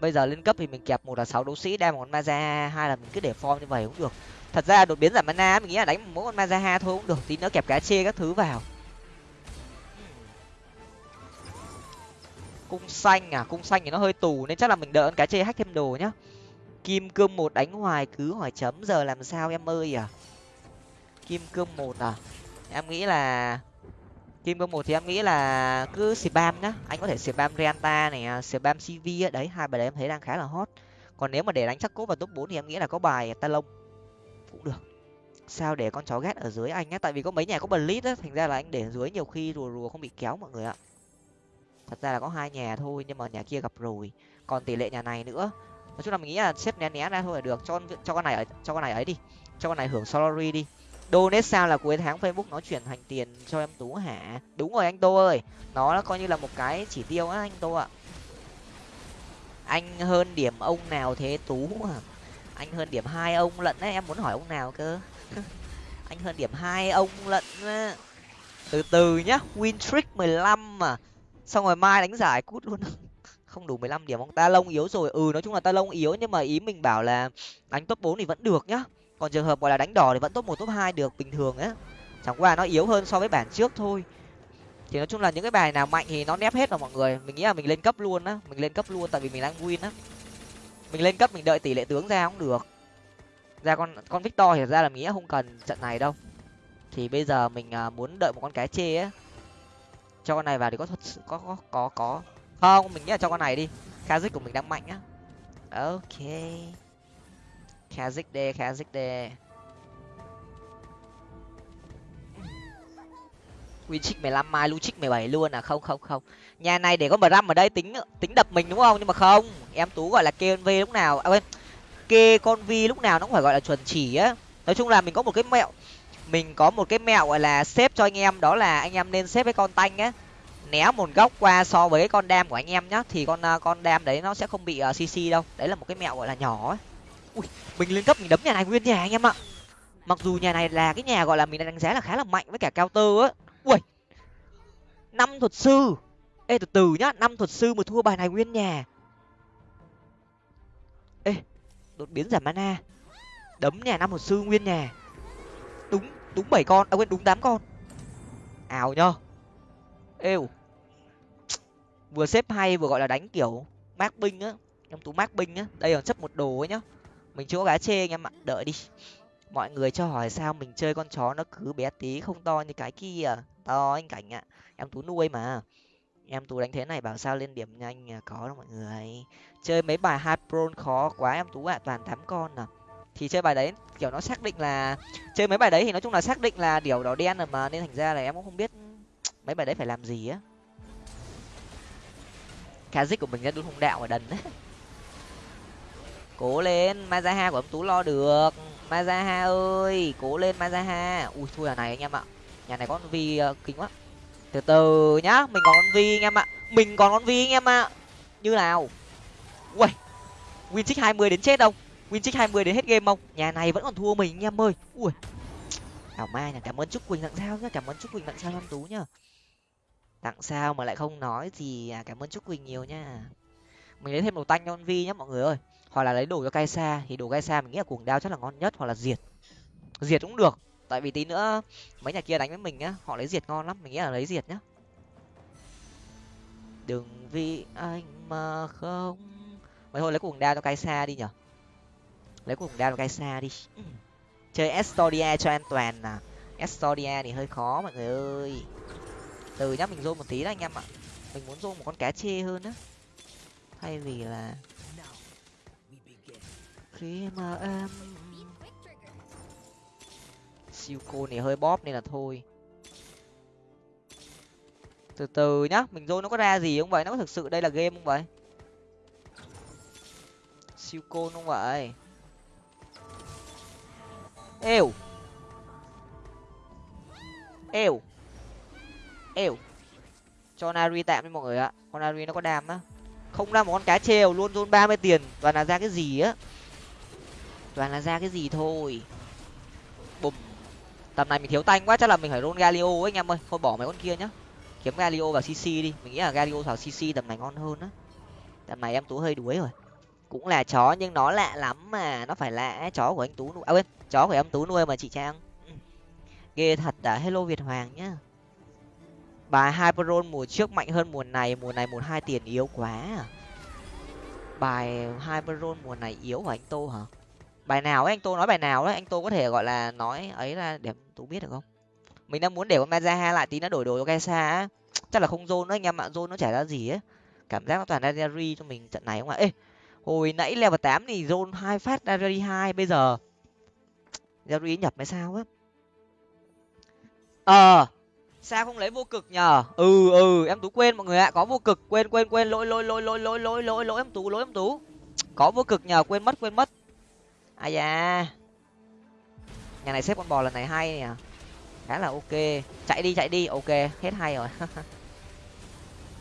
Bây giờ lên cấp thì mình kẹp một là sáu đấu sĩ đem một con maza hai là mình cứ để form như vậy cũng được thật ra đột biến giảm mana mình nghĩ là đánh mỗi con mazaha thôi cũng được, tí nữa kẹp cá chê các thứ vào. Cung xanh à cung xanh thì nó hơi tù nên chắc là mình đợi con cá chê hack thêm đồ nhá. Kim cương một đánh hoài cứ hỏi chấm, giờ làm sao em ơi à? Kim cương một à? Em nghĩ là, kim cương một thì em nghĩ là cứ spam nhá, anh có thể spam rianta này à, spam cv đấy, hai bài đấy em thấy đang khá là hot. Còn nếu mà để đánh chắc cốt vào top bốn thì em nghĩ là có bài talon cũng được. Sao để con chó ghét ở dưới anh á? Tại vì có mấy nhà có bần lít á, thành ra là anh để dưới nhiều khi rùa rùa không bị kéo mọi người ạ. Thật ra là có hai nhà thôi, nhưng mà nhà kia gặp rồi. Còn tỷ lệ nhà này nữa. Nói chung là mình nghĩ là xếp né né ra thôi là được. Cho cho con này ở cho con này ấy đi. Cho con này hưởng salary đi. Donate sao là cuối tháng facebook nó chuyển thành tiền cho em tú hả? Đúng rồi anh tô ơi. Nó coi như là một cái chỉ tiêu á anh tô ạ. Anh hơn điểm ông nào thế tú à anh hơn điểm hai ông lận đấy, em muốn hỏi ông nào cơ? (laughs) Anh hơn điểm hai ông lận từ từ nhá, win trick mười lăm mà. Xong rồi mai đánh giải cút luôn. (laughs) Không đủ mười lăm điểm, ông ta lông yếu rồi. Ừ nói chung là ta lông yếu, nhưng mà ý mình bảo là đánh top bốn thì vẫn được nhá. Còn trường hợp gọi là đánh đỏ thì vẫn top một, top hai được bình thường á. Chẳng qua nó yếu hơn so với bản trước thôi. Thì nói chung là những cái bài nào mạnh thì nó nép hết rồi mọi người. Mình nghĩ là mình lên cấp luôn á, mình lên cấp luôn tại vì mình đang win á mình lên cấp mình đợi tỷ lệ tướng ra cũng được. Ra con con victor thì ra là nghĩa không cần trận này đâu. Thì bây giờ mình à, muốn đợi một con cái chê á. Cho con này vào thì có thật sự có có có có. Không mình nghĩ là cho con này đi. Kazik của mình đang mạnh á. Ok. Kazik đê kazik đê. Win trích mười lăm mai lu trích mười bảy luôn à? Không không không. Nhà này để có mờ răm ở đây tính tính đập mình đúng không? Nhưng mà không. Em tú gọi là kê con v lúc nào à quên kê con vi lúc nào nó cũng phải gọi là chuẩn chỉ á. Nói chung là mình có một cái mẹo mình có một cái mẹo gọi là xếp cho anh em đó là anh em nên xếp cái con tanh á. Né một góc qua so với cái con đam của anh em nhá thì con à, con đam đấy nó sẽ không bị à, uh, cc đâu. Đấy là một cái mẹo gọi là nhỏ ấy ui mình lên cấp mình đấm nhà này nguyên nhà anh em ạ. Mặc dù nhà này là cái nhà gọi là mình đánh giá là khá là mạnh với cả cao tơ á ui năm thuật sư. Ê, từ từ nhá, năm thuật sư mà thua bài này nguyên nhà. Ê, đột biến giảm mana. Đấm nhà, năm thuật sư nguyên nhà. Đúng đúng bảy con à quên, đúng tám con. Ảo nhá êu. Vừa xếp hay, vừa gọi là đánh kiểu mác binh á em tú mác binh á. Đây còn chấp một đồ ấy nhá. Mình chưa có gá chê anh em ạ, đợi đi mọi người cho hỏi sao mình chơi con chó nó cứ bé tí không to như cái kia. To anh cảnh ạ. Em tú nuôi mà. Em tú đánh thế này bảo sao lên điểm nhanh à? có đâu mọi người. Chơi mấy bài hypron khó quá em tú ạ. Toàn tám con à. Thì chơi bài đấy, kiểu nó xác định là chơi mấy bài đấy thì nói chung là xác định là điều đỏ đen rồi mà, nên thành ra là em cũng không biết mấy bài đấy phải làm gì á. Kazik của mình ra đúng hung đạo ở đần đấy. (laughs) Cố lên mazaha của ông tú lo được mazaha ơi cố lên mazaha. Ui thua nhà này anh em ạ. Nhà này có con vi ờ, uh, kinh quá. Từ từ nhá mình còn con vi anh em ạ. Mình còn con vi anh em ạ. Như nào? Ui win trích hai mươi đến chết không win trích hai mươi đến hết game không nhà này vẫn còn thua mình anh em ơi. Ui. Thảo mai nhà cảm ơn Chúc quỳnh tặng sao nhá cảm ơn Chúc quỳnh tặng sao năm tú nhá. Tặng sao mà lại không nói gì à cảm ơn Chúc quỳnh nhiều nha mình lấy thêm một tanh cho con vi nhá mọi người ơi hoặc là lấy đồ cho kaisa xa thì đồ kaisa xa mình nghĩ là cuồng đao chắc là ngon nhất, hoặc là diệt. Diệt cũng được, tại vì tí nữa mấy nhà kia đánh với mình nhá họ lấy diệt ngon lắm, mình nghĩ là lấy diệt nhá. Đừng vì anh mà không. Mấy thôi, lấy cuồng đao cho kaisa xa đi nhở. Lấy cuồng đao cho kaisa xa đi. (laughs) Chơi estoria cho an toàn à. Estoria thì hơi khó, mọi người ơi. Từ nhá, mình zoom một tí đó anh em ạ. Mình muốn zoom một con cá chê hơn á. Thay vì là khi mà em siêu cô này hơi bóp nên là thôi. Từ từ nhá, mình rôn nó có ra gì không vậy? Nó có thực sự đây là game không vậy? Siêu cô không vậy? Êu! Êu! Êu! Cho nari tạm đi mọi người ạ. Con nari nó có đam á. Không ra một con cá treo luôn rôn ba mươi tiền. Toàn là ra cái gì á? Toàn là ra cái gì thôi. Bùm. Tầm này mình thiếu tanh quá, chắc là mình phải rôn galio ấy, anh em ơi. Thôi bỏ mấy con kia nhá. Kiếm galio vào cc đi. Mình nghĩ là galio vào cc tầm này ngon hơn á. Tầm này em tú hơi đuối rồi. Cũng là chó nhưng nó lạ lắm mà. Nó phải lạ chó của anh tú nuôi. À quên, chó của em tú nuôi mà, chị trang. Ừ. Ghê thật đã. Hello việt hoàng nhá. Bài hyperon mùa trước mạnh hơn mùa này. Mùa này một hai tiền yếu quá à. Bài hyperon mùa này yếu hả anh tô hả? Bài nào ấy, anh tô nói bài nào đấy anh tô có thể, gọi là, nói ấy là để tú biết được không? Mình đang muốn để con mazaha lại tí nó đổi đồ cho gaisa á. Chắc là không zone nữa, anh em ạ, zone nó chả ra gì ấy cảm giác nó toàn ra Jerry cho mình trận này không ạ? Ê, hồi nãy level tám thì zone hai phát ra hai, bây giờ Jerry nhập hay sao á? Ờ sao không lấy vô cực nhờ? Ừ ừ em tú quên mọi người ạ, có vô cực, quên quên quên, lỗi lỗi lỗi lỗi lỗi lỗi lỗi lỗi, em tú, lỗi, em tú. Có vô cực nhờ, quên mất quên mất à da. Nhà này xếp con bò lần này hay nhỉ? khá là ok. Chạy đi chạy đi. Ok, hết hay rồi. (laughs)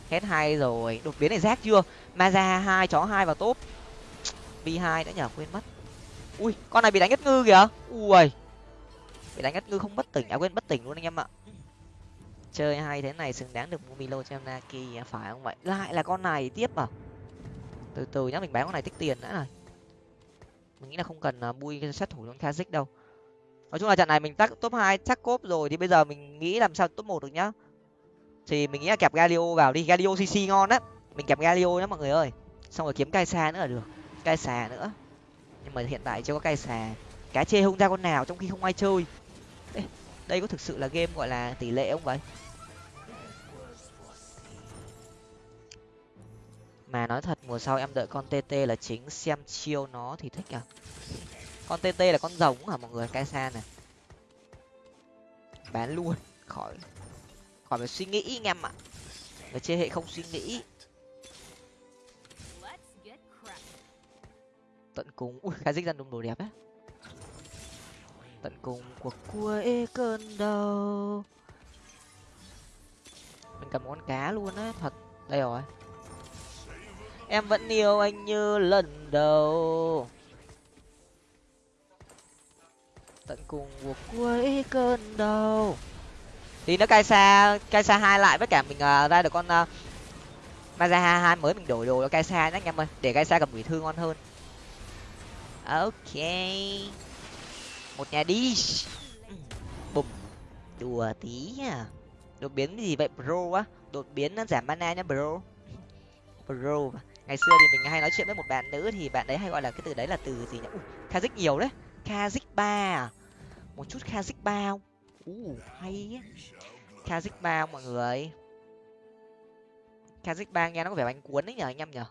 Hết hay rồi. Đột biến này rác chưa? Maza hai, chó hai vào top. B hai đã nhở quên mất. Ui, con này bị đánh ngất ngư kìa. Ui. Bị đánh ngất ngư không bất tỉnh. À quên, bất tỉnh luôn anh em ạ. Chơi hay thế này, xứng đáng được mua milo cho em naki à, phải không vậy? Lại là con này tiếp à? Từ từ nhá, mình bán con này tích tiền đã rồi mình nghĩ là không cần uh, bui sát thủ trong kazik đâu. Nói chung là trận này mình tắt top hai chắc cốp rồi thì bây giờ mình nghĩ làm sao top một được nhá. Thì mình nghĩ là kẹp galio vào đi galio cc ngon á. Mình kẹp galio nhá mọi người ơi. Xong rồi kiếm cai xa nữa là được cai xà nữa. Nhưng mà hiện tại chưa có cai xà cá chê không ra con nào trong khi không ai chơi. Ê, đây có thực sự là game gọi là tỷ lệ không vậy? Mà nói thật, mùa sau em đợi con tt là chính xem chiêu nó thì thích à. Con tt là con rồng hả mọi người? Cái xa này bán luôn. Khỏi. Khỏi phải suy nghĩ anh em ạ. Người chơi hệ không suy nghĩ. Tận cùng, ui khai dích ra đúng đồ đẹp á. Tận cùng của cuối cơn đau. Mình cầm con cá luôn á, thật. Đây rồi em vẫn yêu anh như lần đầu. Tận cùng của cuối cơn đau. Thì nó cai xa cai xa hai lại với cả mình uh, ra được con uh, Maza hai mới mình đổi đồ cho cai xa nhé anh em ơi. Để cai xa cầm quỷ thư ngon hơn. Ok. Một nhà đi bùm đùa tí à đột biến gì vậy bro á đột biến nó giảm mana nhá bro. (laughs) Bro ngày xưa thì mình hay nói chuyện với một bạn nữ thì bạn đấy hay gọi là cái từ đấy là từ gì nhỉ? Kazik nhiều đấy. Kazik ba à? một chút kazik ba không? Hay kha kazik ba mọi người? Kazik ba nghe nó có vẻ bánh cuốn đấy nhở anh em nhở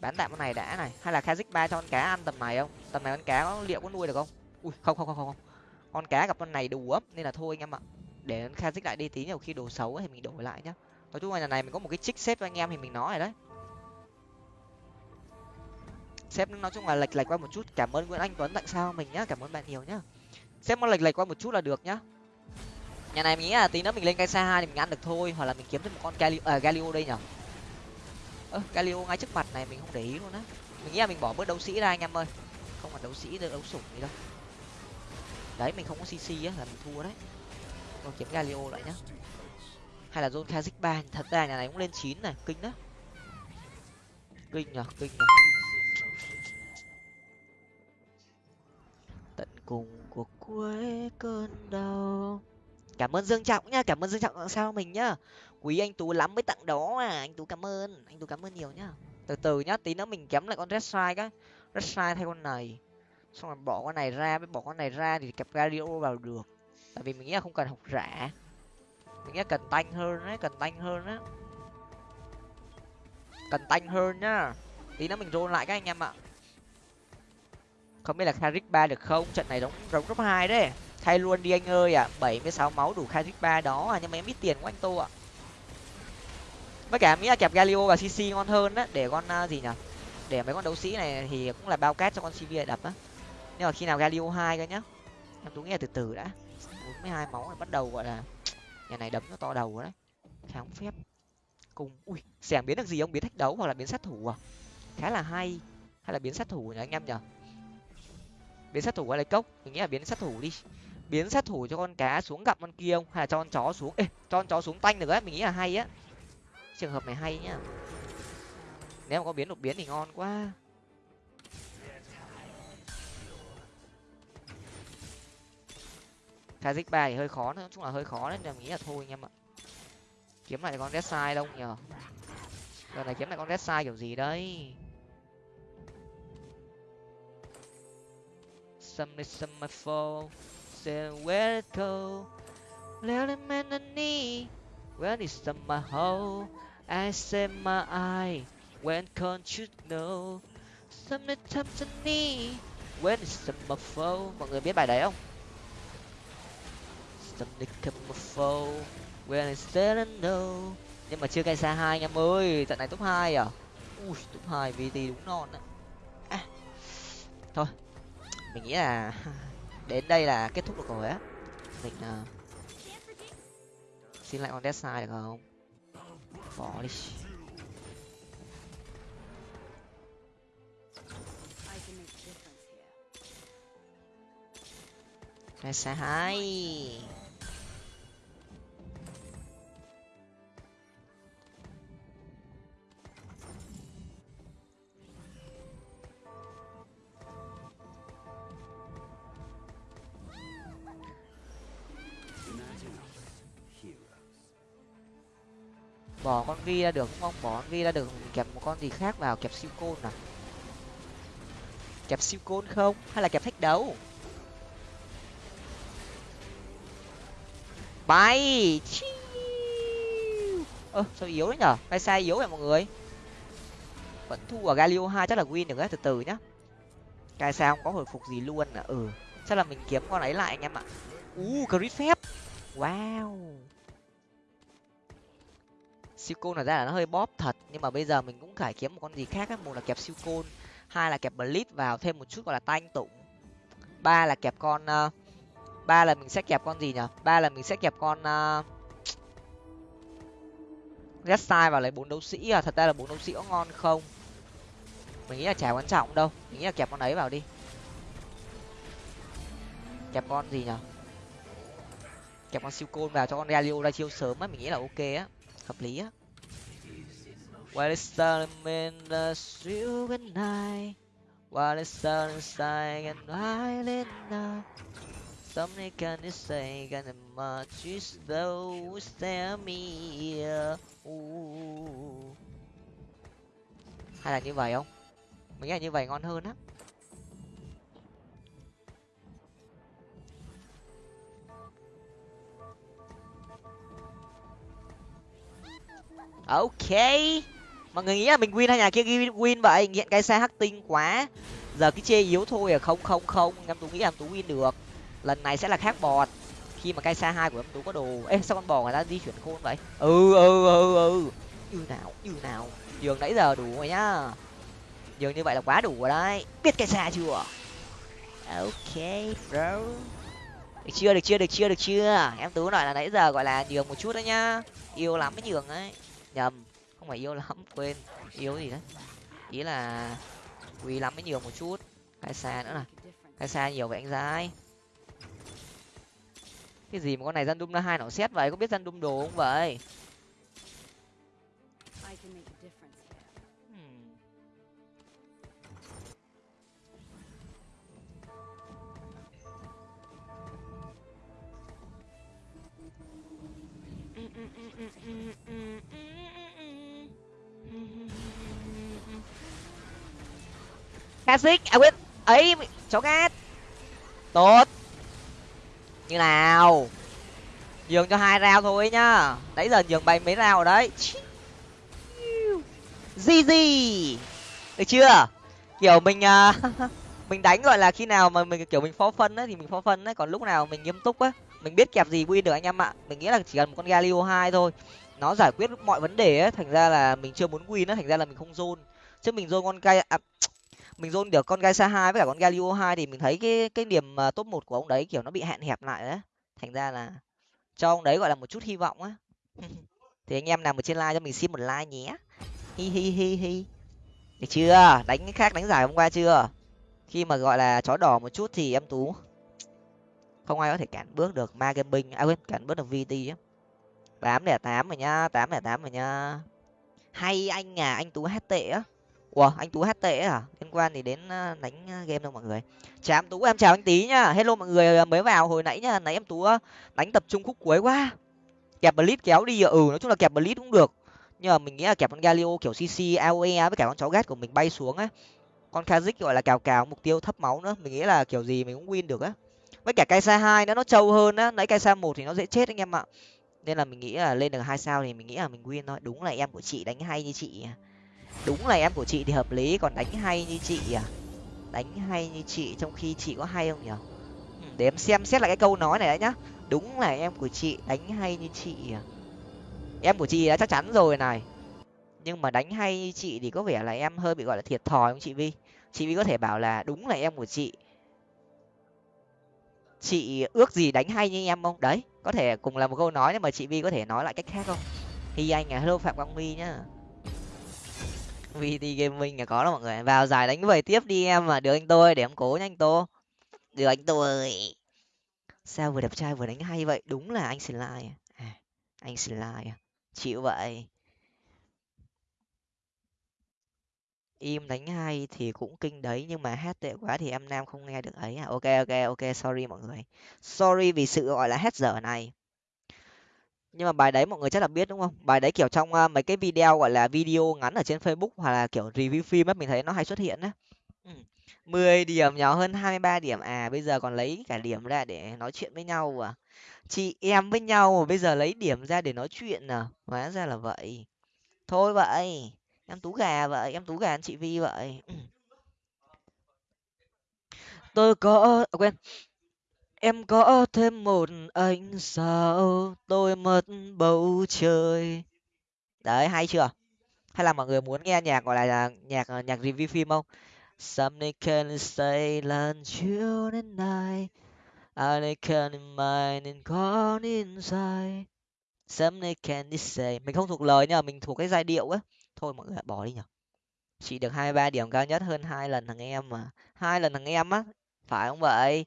bán tạm con này đã này. Hay là kazik ba cho con cá ăn tầm này không? Tầm này con cá nó liệu có nuôi được không? Ui, không không không không con cá gặp con này đủ ấm, nên là thôi anh em ạ. Để kazik lại đi tí, nhiều khi đồ xấu thì mình đổi lại nhá. Nói chung là nhà này mình có một cái trích xếp cho anh em thì mình nói rồi đấy xem nói chung là lệch lệch qua một chút. Cảm ơn nguyễn anh tuấn tại sao mình nhá? Cảm ơn bạn nhiều nhá. Xem nó lệch lệch qua một chút là được nhá. Nhà này mình nghĩ là tí nữa mình lên cây xa hai thì mình ăn được thôi hoặc là mình kiếm thêm một con galio à, galio đây nhở? Ơ galio ngay trước mặt này mình không để ý luôn á. Mình nghĩ là mình bỏ bớt đấu sĩ ra anh em ơi. Không phải đấu sĩ đấu sủng gì đâu. Đấy mình không có cc á là mình thua đấy. Còn kiếm galio lại nhá. Hay là zone kazik ba thật ra nhà này cũng lên chín này kinh đó kinh nhở kinh nhở. Cùng của cuối cơn đau. Cảm ơn dương trọng nhá cảm ơn dương trọng sao mình nhá. Quý anh tú lắm mới tặng đó à anh tú cảm ơn, anh tú cảm ơn nhiều nhá. Từ từ nhá, tí nữa mình kém lại con red sai cái. Red sai thay con này. Xong rồi bỏ con này ra với bỏ con này ra thì kẹp radio vào được. Tại vì mình nghĩ là không cần học rã. Mình nghĩ là cần tanh hơn đấy cần tanh hơn á. Cần tanh hơn nhá. Tí nữa mình roll lại các anh em ạ không biết là Karik ba được không? Trận này đóng đóng top hai đấy. Thay luôn đi anh ơi à bảy mươi sáu máu đủ Karik ba đó à nhưng mà em ít tiền của anh tô ạ. Với cả nghĩ là kẹp galio và cc ngon hơn á để con uh, gì nhở? Để mấy con đấu sĩ này thì cũng là bao cát cho con cv đập á. Nhưng mà khi nào galio hai cơ nhá. Em tú nghe từ từ đã. Bốn mươi hai máu này bắt đầu gọi là nhà này đấm nó to đầu đấy. Kháng phép. Cùng ui xẻng biến được gì ông biến thách đấu hoặc là biến sát thủ à? Khá là hay. Hay là biến sát thủ nhỉ anh em nhở? Biến sát thủ qua lấy cốc. Mình nghĩ là biến sát thủ đi. Biến sát thủ cho con cá xuống gặp con kia không? Hay là cho con chó xuống? Ê cho con chó xuống tanh được á mình nghĩ là hay á. Trường hợp này hay nhá. Nếu mà có biến đột biến thì ngon quá. Kazik ba thì hơi khó nữa, chung là hơi khó đấy, nên mình nghĩ là thôi anh em ạ. Kiếm lại con Red sai đâu nhờ. Giờ này kiếm lại con Red sai kiểu gì đấy? Some is some my fall, say where it go. let him in the knee, where is some my hole? I say my eye, when can't you know? Some time to knee, when is some fall? Mọi người biết bài đấy không? Some camouflage, when I still no? Nhưng mà chưa cay xa hai anh em ơi, trận này top hai à? Ui, top hai VT đúng non đấy. À. Thôi, mình nghĩ là (laughs) đến đây là kết thúc được rồi á. Mình uh, xin lại con dead side được không? Bỏ đi death hai bỏ con ghi ra được không? Bỏ con ghi ra được kẹp một con gì khác vào kẹp siêu côn à? Kẹp siêu côn không? Hay là kẹp thách đấu? Bay! Ơ ờ, sao yếu đấy nhở? Bay sai yếu vậy mọi người? Vẫn thu ở galio hai chắc là win được đấy từ từ nhá. Cái sao không có hồi phục gì luôn à? Ừ. Chắc là mình kiếm con ấy lại anh em ạ. U uh, crit phép. Wow siêu côn là ra là nó hơi bóp thật nhưng mà bây giờ mình cũng phải kiếm một con gì khác á một là kẹp siêu côn hai là kẹp blitz vào thêm một chút gọi là tanh tụng. Ba là kẹp con uh, ba là mình sẽ kẹp con gì nhở? Ba là mình sẽ kẹp con ờ, uh, red style vào lấy bốn đấu sĩ à? Thật ra là bốn đấu sĩ có ngon không? Mình nghĩ là chả quan trọng đâu mình nghĩ là kẹp con ấy vào đi. Kẹp con gì nhở? Kẹp con siêu côn vào cho con galio ra chiêu sớm á mình nghĩ là ok á hợp lý á While it's starting in the street at night While it's starting inside and I now Somebody can say, can much is those tell me Ooh. Hay là như vậy không? Mình nghĩ là như vậy ngon hơn á. Ok. Mọi người nghĩ là mình win hay nhà kia win vậy? Nghiện cái xe hắc tinh quá. Giờ cái chê yếu thôi à. Không không không. Em tú nghĩ là em tú win được. Lần này sẽ là khác bọt. Khi mà cây xa hai của em tú có đồ. Ê, sao con bò người ta di chuyển khôn vậy? Ừ ừ ừ ừ. Như nào như nào. Giường nãy giờ đủ rồi nhá. Giường như vậy là quá đủ rồi đấy. Biết cây xa chưa? Ok, bro. Được chưa được chưa được chưa được chưa? Em tú nói là nãy giờ gọi là nhường một chút đấy nhá. Yêu lắm cái nhường ấy nhầm, không phải yêu lắm, quên yếu gì đấy? Ý là quý lắm mới nhiều một chút. Cái xa nữa này, cái xa nhiều vậy anh dai cái gì mà con này dân đun ra hai nó xét vậy? Có biết dân đun đồ không vậy? Classic, à quên, ấy, cháu cát. Tốt. Như nào? Nhường cho hai rau thôi nhá. Nãy giờ nhường bay mấy rau rồi đấy. gì Được chưa? Kiểu mình uh, (laughs) mình đánh gọi là khi nào mà mình kiểu mình phó phân ấy thì mình phó phân ấy, còn lúc nào mình nghiêm túc á, mình biết kẹp gì win được anh em ạ. Mình nghĩ là chỉ cần một con Galio hai thôi. Nó giải quyết mọi vấn đề á, thành ra là mình chưa muốn win á, thành ra là mình không zone. Chứ mình zone con cây à, mình dôn được con gai sa hai với cả con galio hai thì mình thấy cái cái điểm top một của ông đấy, kiểu, nó bị hạn hẹp lại đấy. Thành ra là cho ông đấy gọi là một chút hy vọng á. (laughs) Thì anh em nào một trên like cho mình xin một like nhé. Hi hi hi hi. Được chưa? Đánh cái khác đánh giải hôm qua chưa? Khi mà gọi là chó đỏ một chút thì em tú, không ai có thể cản bước được ma gaming à quên, cản bước được vt á. tám lẻ tám rồi nhá, tám lẻ tám rồi nhá. Hay anh à anh tú hát tệ á ủa, anh tú hát tệ à? Liên quan thì đến đánh game đâu mọi người? Chào em tú, em chào anh tí nhá. Hello mọi người à, mới vào hồi nãy nhá. Nãy em tú đánh tập trung khúc cuối quá. Kẹp blitz kéo đi ừ nói chung là kẹp blitz cũng được. Nhưng mà mình nghĩ là kẹp con galio, kiểu cc aoe với cả con chó gác của mình bay xuống á. Con kazik gọi là, cào cào, mục tiêu thấp máu nữa. Mình nghĩ là kiểu gì mình cũng win được á. Với cả cây sa hai nó nó trâu hơn á. Nãy cây sa một thì nó dễ chết anh em ạ. Nên là mình nghĩ là lên được hai sao thì mình nghĩ là mình win thôi. Đúng là em của chị đánh hay như chị à đúng là em của chị thì hợp lý còn đánh hay như chị à? Đánh hay như chị trong khi chị có hay không nhở ừ, để em xem xét lại cái câu nói này đấy nhá. Đúng là em của chị đánh hay như chị à? Em của chị đã chắc chắn rồi này. Nhưng mà đánh hay như chị thì có vẻ là em hơi bị gọi là thiệt thòi không chị vi? Chị vi có thể bảo là đúng là em của chị. Chị ước gì đánh hay như em không? Đấy có thể cùng là một câu nói nhưng mà chị vi có thể nói lại cách khác không? Thì anh à hello phạm quang huy nhá vt gaming là có đó mọi người. Vào giải đánh về tiếp đi em mà được anh tôi, để em cố nhanh tô. Được anh tôi. Sao vừa đẹp trai vừa đánh hay vậy? Đúng là anh slide à. à. Anh slide à. Chịu vậy. Im đánh hay thì cũng kinh đấy, nhưng mà hát tệ quá thì em nam không nghe được ấy à. Ok ok ok. Sorry mọi người. Sorry vì sự gọi là hết giờ này nhưng mà bài đấy mọi người chắc là biết đúng không? Bài đấy kiểu trong uh, mấy cái video gọi là video ngắn ở trên facebook hoặc là kiểu review phim ấy mình thấy nó hay xuất hiện á. Ừ. mười điểm nhỏ hơn hai mươi ba điểm. À bây giờ còn lấy cả điểm ra để nói chuyện với nhau à. Chị em với nhau bây giờ lấy điểm ra để nói chuyện à? Hóa ra là vậy. Thôi vậy em tú gà vậy em tú gà anh chị vi vậy. Ừ. tôi có à, quên em có thêm một anh sao tôi mất bầu trời. Đấy, hay chưa? Hay là mọi người muốn nghe nhạc, gọi là nhạc ờ, nhạc review phim không? Something can say lần chiều đến nay. I can mind and gone inside Something can say. Mình không thuộc lời nhưng mà mình thuộc cái giai điệu á. Thôi mọi người bỏ đi nhở chị được hai ba điểm cao nhất hơn hai lần thằng em mà. Hai lần thằng em á, phải không vậy?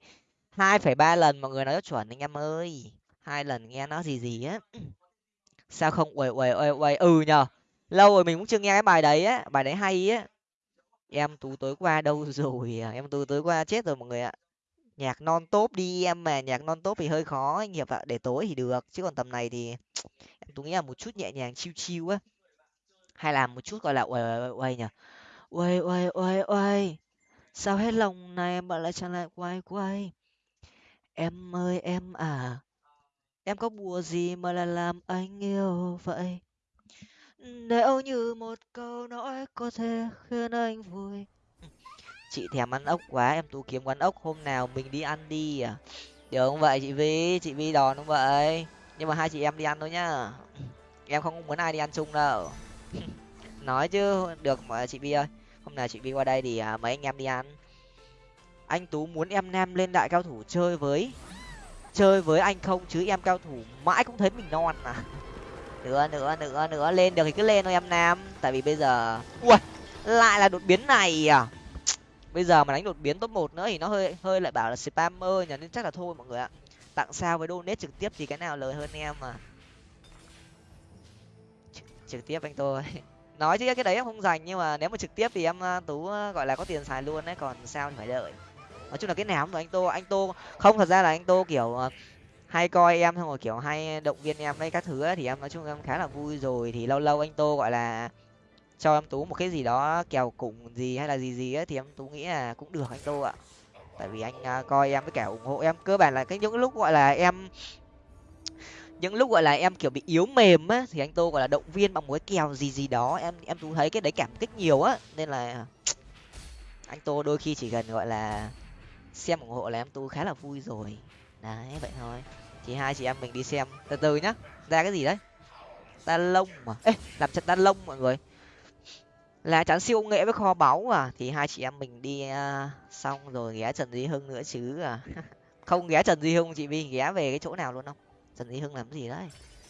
Hai phẩy ba lần mọi người nói chuẩn anh em ơi. Hai lần nghe nó gì gì á. Sao không? Uầy uầy uầy uầy. Ừ nhờ. Lâu rồi mình cũng chưa nghe cái bài đấy á. Bài đấy hay á. Em tú tối qua đâu (laughs) rồi à? em tú tối qua chết rồi mọi người ạ. Nhạc non top đi em mà, nhạc non top thì hơi khó anh hiệp ạ. Để tối thì được, chứ còn tầm này thì (tsk) em tú nghĩ là một chút nhẹ nhàng chiêu chiêu á. Hay là một chút gọi là uầy uầy uầy nhở uầy uầy uầy uầy. Sao hết lòng này mà lại chẳng lại quay quay? Em ơi, em à em có bùa gì mà lại làm anh yêu vậy? Nếu như một câu nói có thể khiến anh vui. Chị thèm ăn ốc quá, em tú kiếm quán ốc, hôm nào mình đi ăn đi à? Được không vậy, chị vi chị vi đòn không vậy? Nhưng mà hai chị em đi ăn thôi nhá. Em không muốn ai đi ăn chung đâu. (laughs) Nói chứ, được mà chị vi ơi. Hôm nào chị vi qua đây thì à, mấy anh em đi ăn anh tú muốn em nam lên đại cao thủ chơi với chơi với anh không? Chứ em cao thủ mãi cũng thấy mình non à (laughs) nữa nữa nữa nữa, lên được thì cứ lên thôi em nam tại vì bây giờ, ui, lại là đột biến này à? Bây giờ mà đánh đột biến top một nữa thì nó hơi hơi lại bảo là spammer nhỉ, nên chắc là thôi mọi người ạ. Tặng sao với donate trực tiếp thì cái nào lời hơn em mà. Trực tiếp anh tôi. (laughs) Nói chứ cái đấy em không dành nhưng mà nếu mà trực tiếp thì em à, tú à, gọi là có tiền xài luôn đấy, còn sao thì phải đợi nói chung là cái nào cũng anh tô anh tô không thật ra là anh tô kiểu ờ, hay coi em xong rồi kiểu hay động viên em đây các thứ ấy, thì em nói chung em khá là vui rồi. Thì lâu lâu anh tô gọi là cho em tú một cái gì đó kèo củng gì hay là gì gì ấy thì em tú nghĩ là cũng được anh tô ạ. Tại vì anh à, coi em với cả ủng hộ em cơ bản là cái những lúc gọi là em những lúc gọi là em kiểu bị yếu mềm á thì anh tô gọi là động viên bằng một cái kèo gì gì đó em em tú thấy cái đấy cảm kích nhiều á. Nên là anh tô đôi khi chỉ cần gọi là xem ủng hộ là em tu khá là vui rồi. Đấy vậy thôi. Thì hai chị em mình đi xem. Từ từ nhá. Ra cái gì đấy? Ta lông mà. Ê làm trận ta lông mọi người. Là chắn siêu nghệ với kho báu à? Thì hai chị em mình đi uh, xong rồi ghé trần duy hưng nữa chứ à. (laughs) Không ghé trần duy hưng chị vi ghé về cái chỗ nào luôn không? Trần duy hưng làm gì đấy?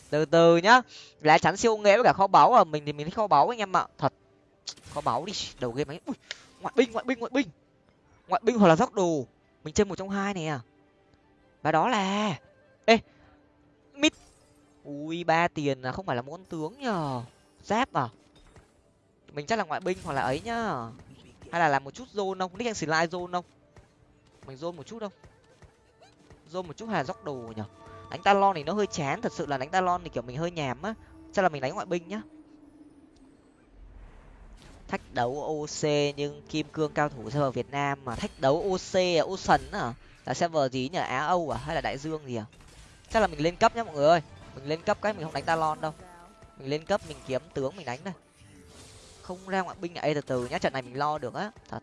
Từ từ nhá. Lá chắn siêu nghệ với cả kho báu à? Mình thì mình thích kho báu anh em ạ. Thật. Kho báu đi. Đầu game ấy. Ui, ngoại binh ngoại binh ngoại binh. Ngoại binh hoặc là dốc đồ mình chơi một trong hai này à và đó là ê! Mít! Ui, ba tiền là không phải là món tướng nhờ. Giáp à? Mình chắc là ngoại binh hoặc là ấy nhá hay là làm một chút zone không? Nick slide zone không? Mình zone một chút không? Zone một chút hay là dốc đồ nhở đánh talon thì nó hơi chán, thật sự là đánh talon thì kiểu mình hơi nhàm á. Chắc là mình đánh ngoại binh nhá thách đấu oc nhưng kim cương cao thủ server việt nam mà thách đấu oc à ocean à là server gì nhỉ? Á âu à? Hay là đại dương gì à? Chắc là mình lên cấp nhá mọi người ơi. Mình lên cấp cái mình không đánh talon đâu. Mình lên cấp mình kiếm tướng mình đánh đây. Không ra ngoại binh ấy từ từ nhá, trận này mình lo được á. Thật.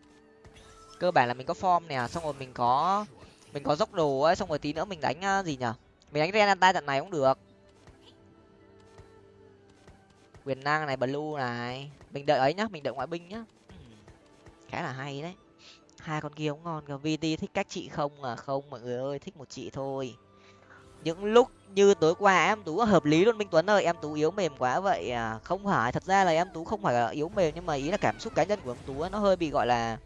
Cơ bản là mình có form nè, xong rồi mình có mình có dốc đồ ấy, xong rồi tí nữa mình đánh à, gì nhở mình đánh renata trận này cũng được quyền năng này blue này. Mình đợi ấy nhá mình đợi ngoại binh nhá. Khá là hay đấy. Hai con kia cũng ngon vt thích cách chị không? À không mọi người ơi thích một chị thôi. Những lúc như tối qua em tú hợp lý luôn minh tuấn ơi. Em tú yếu mềm quá vậy à. Không phải thật ra là em tú không phải là yếu mềm nhưng mà ý là cảm xúc cá nhân của em tú nó hơi bị gọi là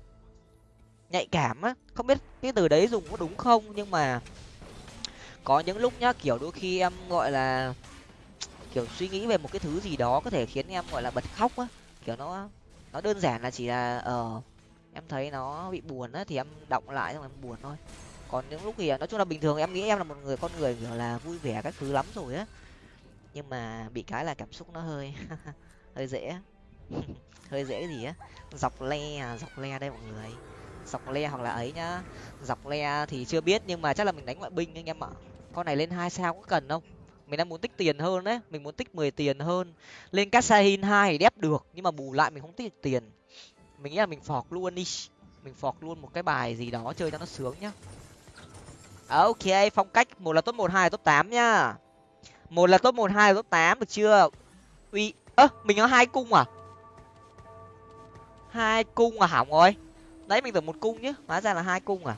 nhạy cảm á. Không biết cái từ đấy dùng có đúng không nhưng mà có những lúc nhá kiểu đôi khi em gọi là kiểu suy nghĩ về một cái thứ gì đó có thể khiến em, gọi là, bật khóc á. Kiểu nó nó đơn giản là chỉ là ờ em thấy nó bị buồn á, thì em động lại xong em buồn thôi. Còn những lúc thì ờ, nói chung là bình thường em nghĩ em là một người, con người, kiểu là, vui vẻ các thứ lắm rồi á. Nhưng mà bị cái là cảm xúc nó hơi (laughs) hơi dễ (laughs) hơi dễ gì á. Dọc le à dọc le đây mọi người. Dọc le hoặc là ấy nhá. Dọc le thì chưa biết nhưng mà chắc là mình đánh ngoại binh anh em ạ. Con này lên hai sao có cần không? Mình đang muốn tích tiền hơn đấy. Mình muốn tích mười tiền hơn. Lên casahin hai thì đép được, nhưng mà bù lại mình không tích được tiền. Mình nghĩ là mình phọt luôn đi. Mình phọt luôn một cái bài gì đó chơi cho nó sướng nhá. Ok, phong cách. Một là top một, hai là top tám nhá. Một là top một, hai là top tám, được chưa? Uy, ơ, mình có hai cung à? Hai cung à hỏng rồi đấy, mình tưởng một cung nhá. Hóa ra là hai cung à?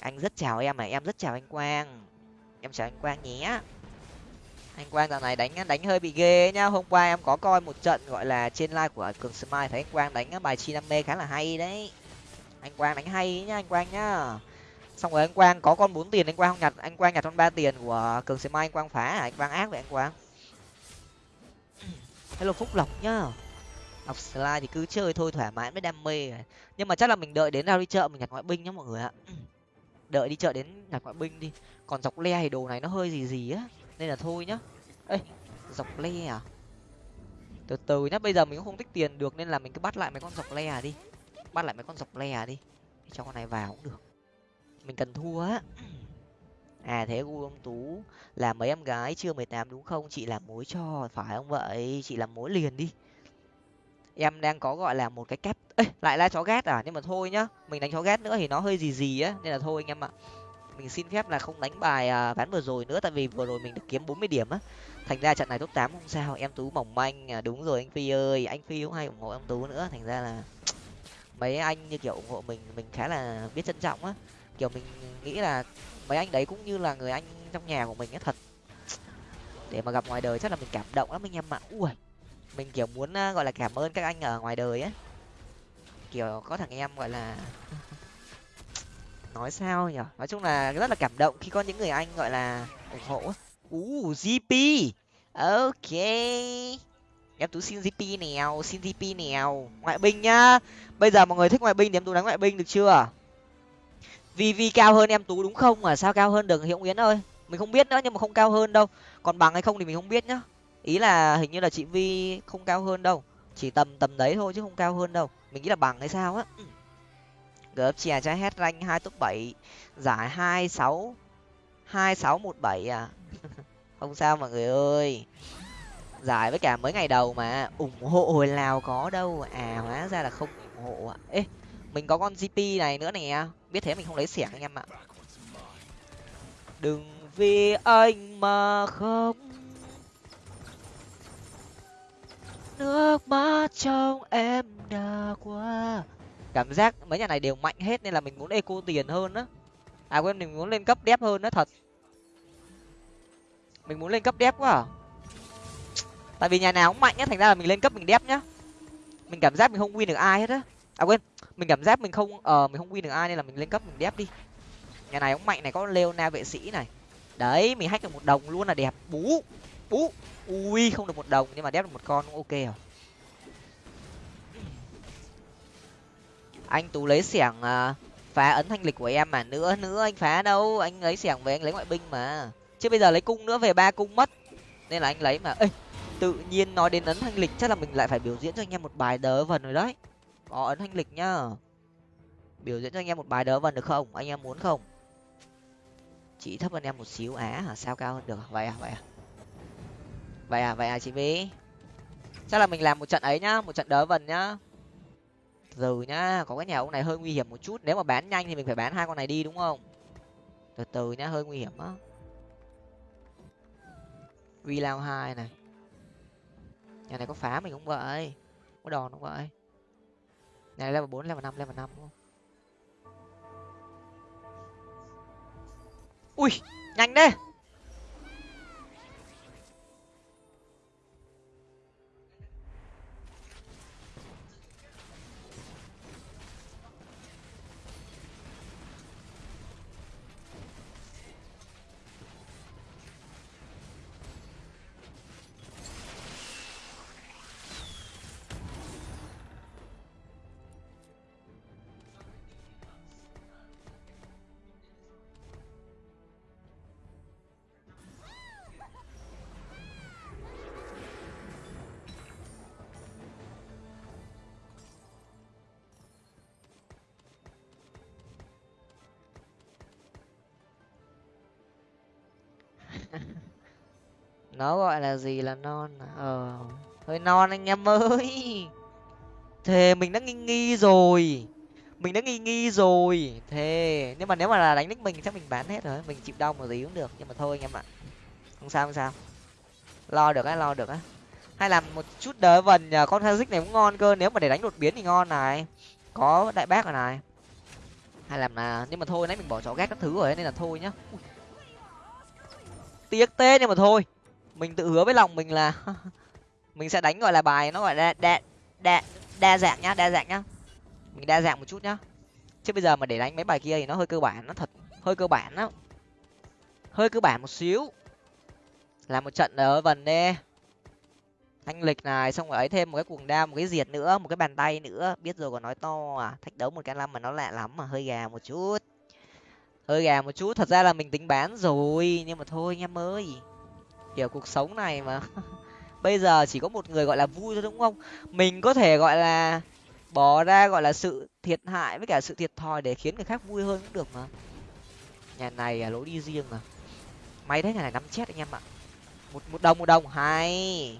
Anh rất chào em à em rất chào anh quang. Em chào anh quang nhé anh quang dạo này đánh đánh hơi bị ghê nhá. Hôm qua em có coi một trận gọi là trên live của cường smile thấy anh quang đánh bài chi năm mê khá là hay đấy. Anh quang đánh hay nhá anh quang nhá. Xong rồi anh quang có con bốn tiền anh quang không nhặt anh quang nhặt con ba tiền của cường smile anh quang phá à? anh quang ác vậy anh quang. (clears throat) Hello phúc lộc nhá. Học slide thì cứ chơi thôi thoải mái mới đam mê nhưng mà chắc là mình đợi đến ra đi chợ mình nhặt ngoại binh nhá mọi người ạ. (clears throat) Đợi đi chợ đến nhặt ngoại binh đi. Còn dọc le thì đồ này nó hơi gì gì á nên là thôi nhá. Ê, dọc le à? Từ từ nhá, bây giờ mình cũng không tích tiền được nên là mình cứ bắt lại mấy con dọc le à đi. Bắt lại mấy con dọc le à đi. Cho con này vào cũng được. Mình cần thua á. (clears throat) À thế gu ông tú là mấy em gái chưa mười tám đúng không? Chị làm mối cho, phải không vậy? Chị làm mối liền đi. Em đang có gọi là một cái kép. Ê, lại là chó ghét à? Nhưng mà thôi nhá, mình đánh chó ghét nữa thì nó hơi gì gì á, nên là thôi anh em ạ mình xin phép là không đánh bài à, ván vừa rồi nữa tại vì vừa rồi mình được kiếm bốn mươi điểm á. Thành ra trận này top tám không sao em tú mỏng manh à, đúng rồi anh phi ơi anh phi cũng hay ủng hộ em tú nữa. Thành ra là (tsk) mấy anh như kiểu ủng hộ mình mình khá là biết trân trọng á. Kiểu mình nghĩ là mấy anh đấy cũng như là người anh trong nhà của mình á thật. (tsk) Để mà gặp ngoài đời chắc là mình cảm động lắm anh em ạ. Ui mình kiểu muốn à, gọi là cảm ơn các anh ở ngoài đời á. Kiểu có thằng em gọi là nói sao nhở nói chung là rất là cảm động khi có những người anh gọi là ủng hộ u uh, gp ok. Em tú xin gp nèo xin gp nèo. Ngoại binh nhá. Bây giờ mọi người thích ngoại binh thì em tú đánh ngoại binh được chưa? Vì vì cao hơn em tú đúng không? Mà sao cao hơn được? Hiệu yến ơi. Mình không biết nữa nhưng mà không cao hơn đâu. Còn bằng hay không thì mình không biết nhá. Ý là hình như là chị vi không cao hơn đâu. Chỉ tầm tầm đấy thôi chứ không cao hơn đâu. Mình nghĩ là bằng hay sao á. Ừ chè trái hết rank hai top bảy, giải hai sáu hai sáu một bảy à? (laughs) Không sao mọi người ơi. Giải với cả mấy ngày đầu mà, ủng hộ hồi nào có đâu. À hóa ra là không ủng hộ ạ ê, mình có con gp này nữa nè. Biết thế mình không lấy xẻng anh em ạ. Đừng vì anh mà không. Nước mắt trong em đã qua cảm giác mấy nhà này đều mạnh hết nên là mình muốn eco tiền hơn á. À quên, mình muốn lên cấp đép hơn đó thật. Mình muốn lên cấp đép quá à? Tại vì nhà nào cũng mạnh nhá thành ra là mình lên cấp mình đép nhá. Mình cảm giác mình không win được ai hết á. À quên, mình cảm giác mình không ờ mình không win được ai nên là mình lên cấp mình đép đi. Nhà này cũng mạnh này, có leona vệ sĩ này. Đấy, mình hack được một đồng luôn là đẹp. Bú bú. Ui, không được một đồng nhưng mà đép được một con cũng ok rồi. Anh tú lấy xẻng à, phá ấn thanh lịch của em mà. Nữa nữa anh phá đâu? Anh lấy xẻng về, anh lấy ngoại binh mà. Chứ bây giờ lấy cung nữa, về ba cung mất. Nên là anh lấy mà. Ê, tự nhiên nói đến ấn thanh lịch, chắc là mình lại phải biểu diễn cho anh em một bài đớ vần rồi đấy. Có ấn thanh lịch nhá. Biểu diễn cho anh em một bài đớ vần được không? Anh em muốn không? Chỉ thấp hơn em một xíu. Á, hả, sao cao hơn được? Vậy à vậy à? Vậy à vậy à chị vy? Chắc là mình làm một trận ấy nhá, một trận đớ vần nhá từ nhá, có cái nhà ông này hơi nguy hiểm một chút, nếu mà bán nhanh thì mình phải bán hai con này đi, đúng không? Từ từ nhá, hơi nguy hiểm á. Vi lao hai này. Nhà này có phá mình không vậy, có đòn không vậy. Nhà này level bốn, level năm level năm, đúng không? Ui, nhanh đấy nó gọi là gì là non à? ờ hơi non anh em ơi. Thề, mình đã nghi nghi rồi. Mình đã nghi nghi rồi. Thề, nhưng mà nếu mà là đánh nick mình chắc mình bán hết rồi. Mình chịu đau một gì cũng được, nhưng mà thôi anh em ạ. Không sao không sao. Lo được á, lo được á. Hay làm một chút đỡ vần nhờ, con Hazik này cũng ngon cơ. Nếu mà để đánh đột biến thì ngon này. Có đại bác rồi này. Hay làm là nhưng mà thôi, nãy mình bỏ chó ghét các thứ rồi, nên là thôi nhá. Tiếc tê nhưng mà thôi mình tự hứa với lòng mình là (laughs) mình sẽ đánh, gọi là, bài nó gọi là đa đa đa dạng nhá, đa dạng nhá. Mình đa dạng một chút nhá. Chứ bây giờ mà để đánh mấy bài kia thì nó hơi cơ bản, nó thật, hơi cơ bản lắm hơi cơ bản một xíu. Làm một trận ở vần đê. Thanh lịch này, xong rồi ấy thêm một cái cuồng đao, một cái diệt nữa, một cái bàn tay nữa. Biết rồi còn nói to à. Thách đấu một cái năm mà nó lạ lắm mà, hơi gà một chút. Hơi gà một chút. Thật ra là mình tính bán rồi, nhưng mà thôi anh em ơi kiểu cuộc sống này mà. (laughs) Bây giờ chỉ có một người gọi là vui thôi, đúng không? Mình có thể gọi là bỏ ra gọi là sự thiệt hại với cả sự thiệt thòi để khiến người khác vui hơn cũng được mà. Nhà này là lối đi riêng mà. May thế nhà này nắm chết anh em ạ. Một một đồng một đồng. Hay.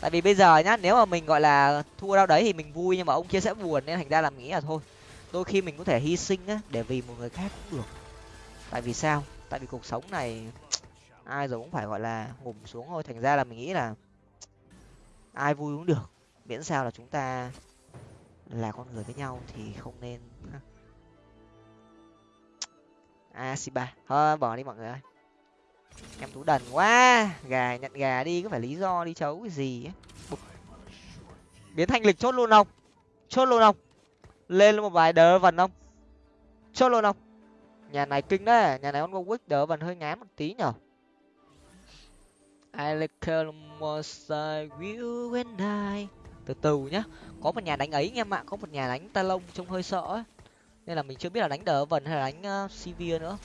Tại vì bây giờ nhá, nếu mà mình gọi là thua đâu đấy thì mình vui nhưng mà ông kia sẽ buồn nên thành ra là mình nghĩ là thôi. Đôi khi mình có thể hy sinh á, để vì một người khác cũng được. Tại vì sao? Tại vì cuộc sống này ai rồi cũng phải, gọi là, ngủm xuống thôi. Thành ra là mình nghĩ là ai vui cũng được. Miễn sao là chúng ta là con người với nhau thì không nên a si à, ba. Thôi bỏ đi mọi người ơi. Em tú đần quá. Gà nhận gà đi, có phải lý do đi chấu cái gì ấy biến thanh lịch chốt luôn không? Chốt luôn không? Lên một vài đỡ vần không? Chốt luôn không? Nhà này kinh đấy. Nhà này con go đỡ vần hơi ngán một tí nhở? I like will when I từ từ nhá. Có một nhà đánh ấy anh em ạ có một nhà đánh ta lông trông hơi sợ ấy. Nên là mình chưa biết là đánh đỡ vần hay là đánh uh, nữa.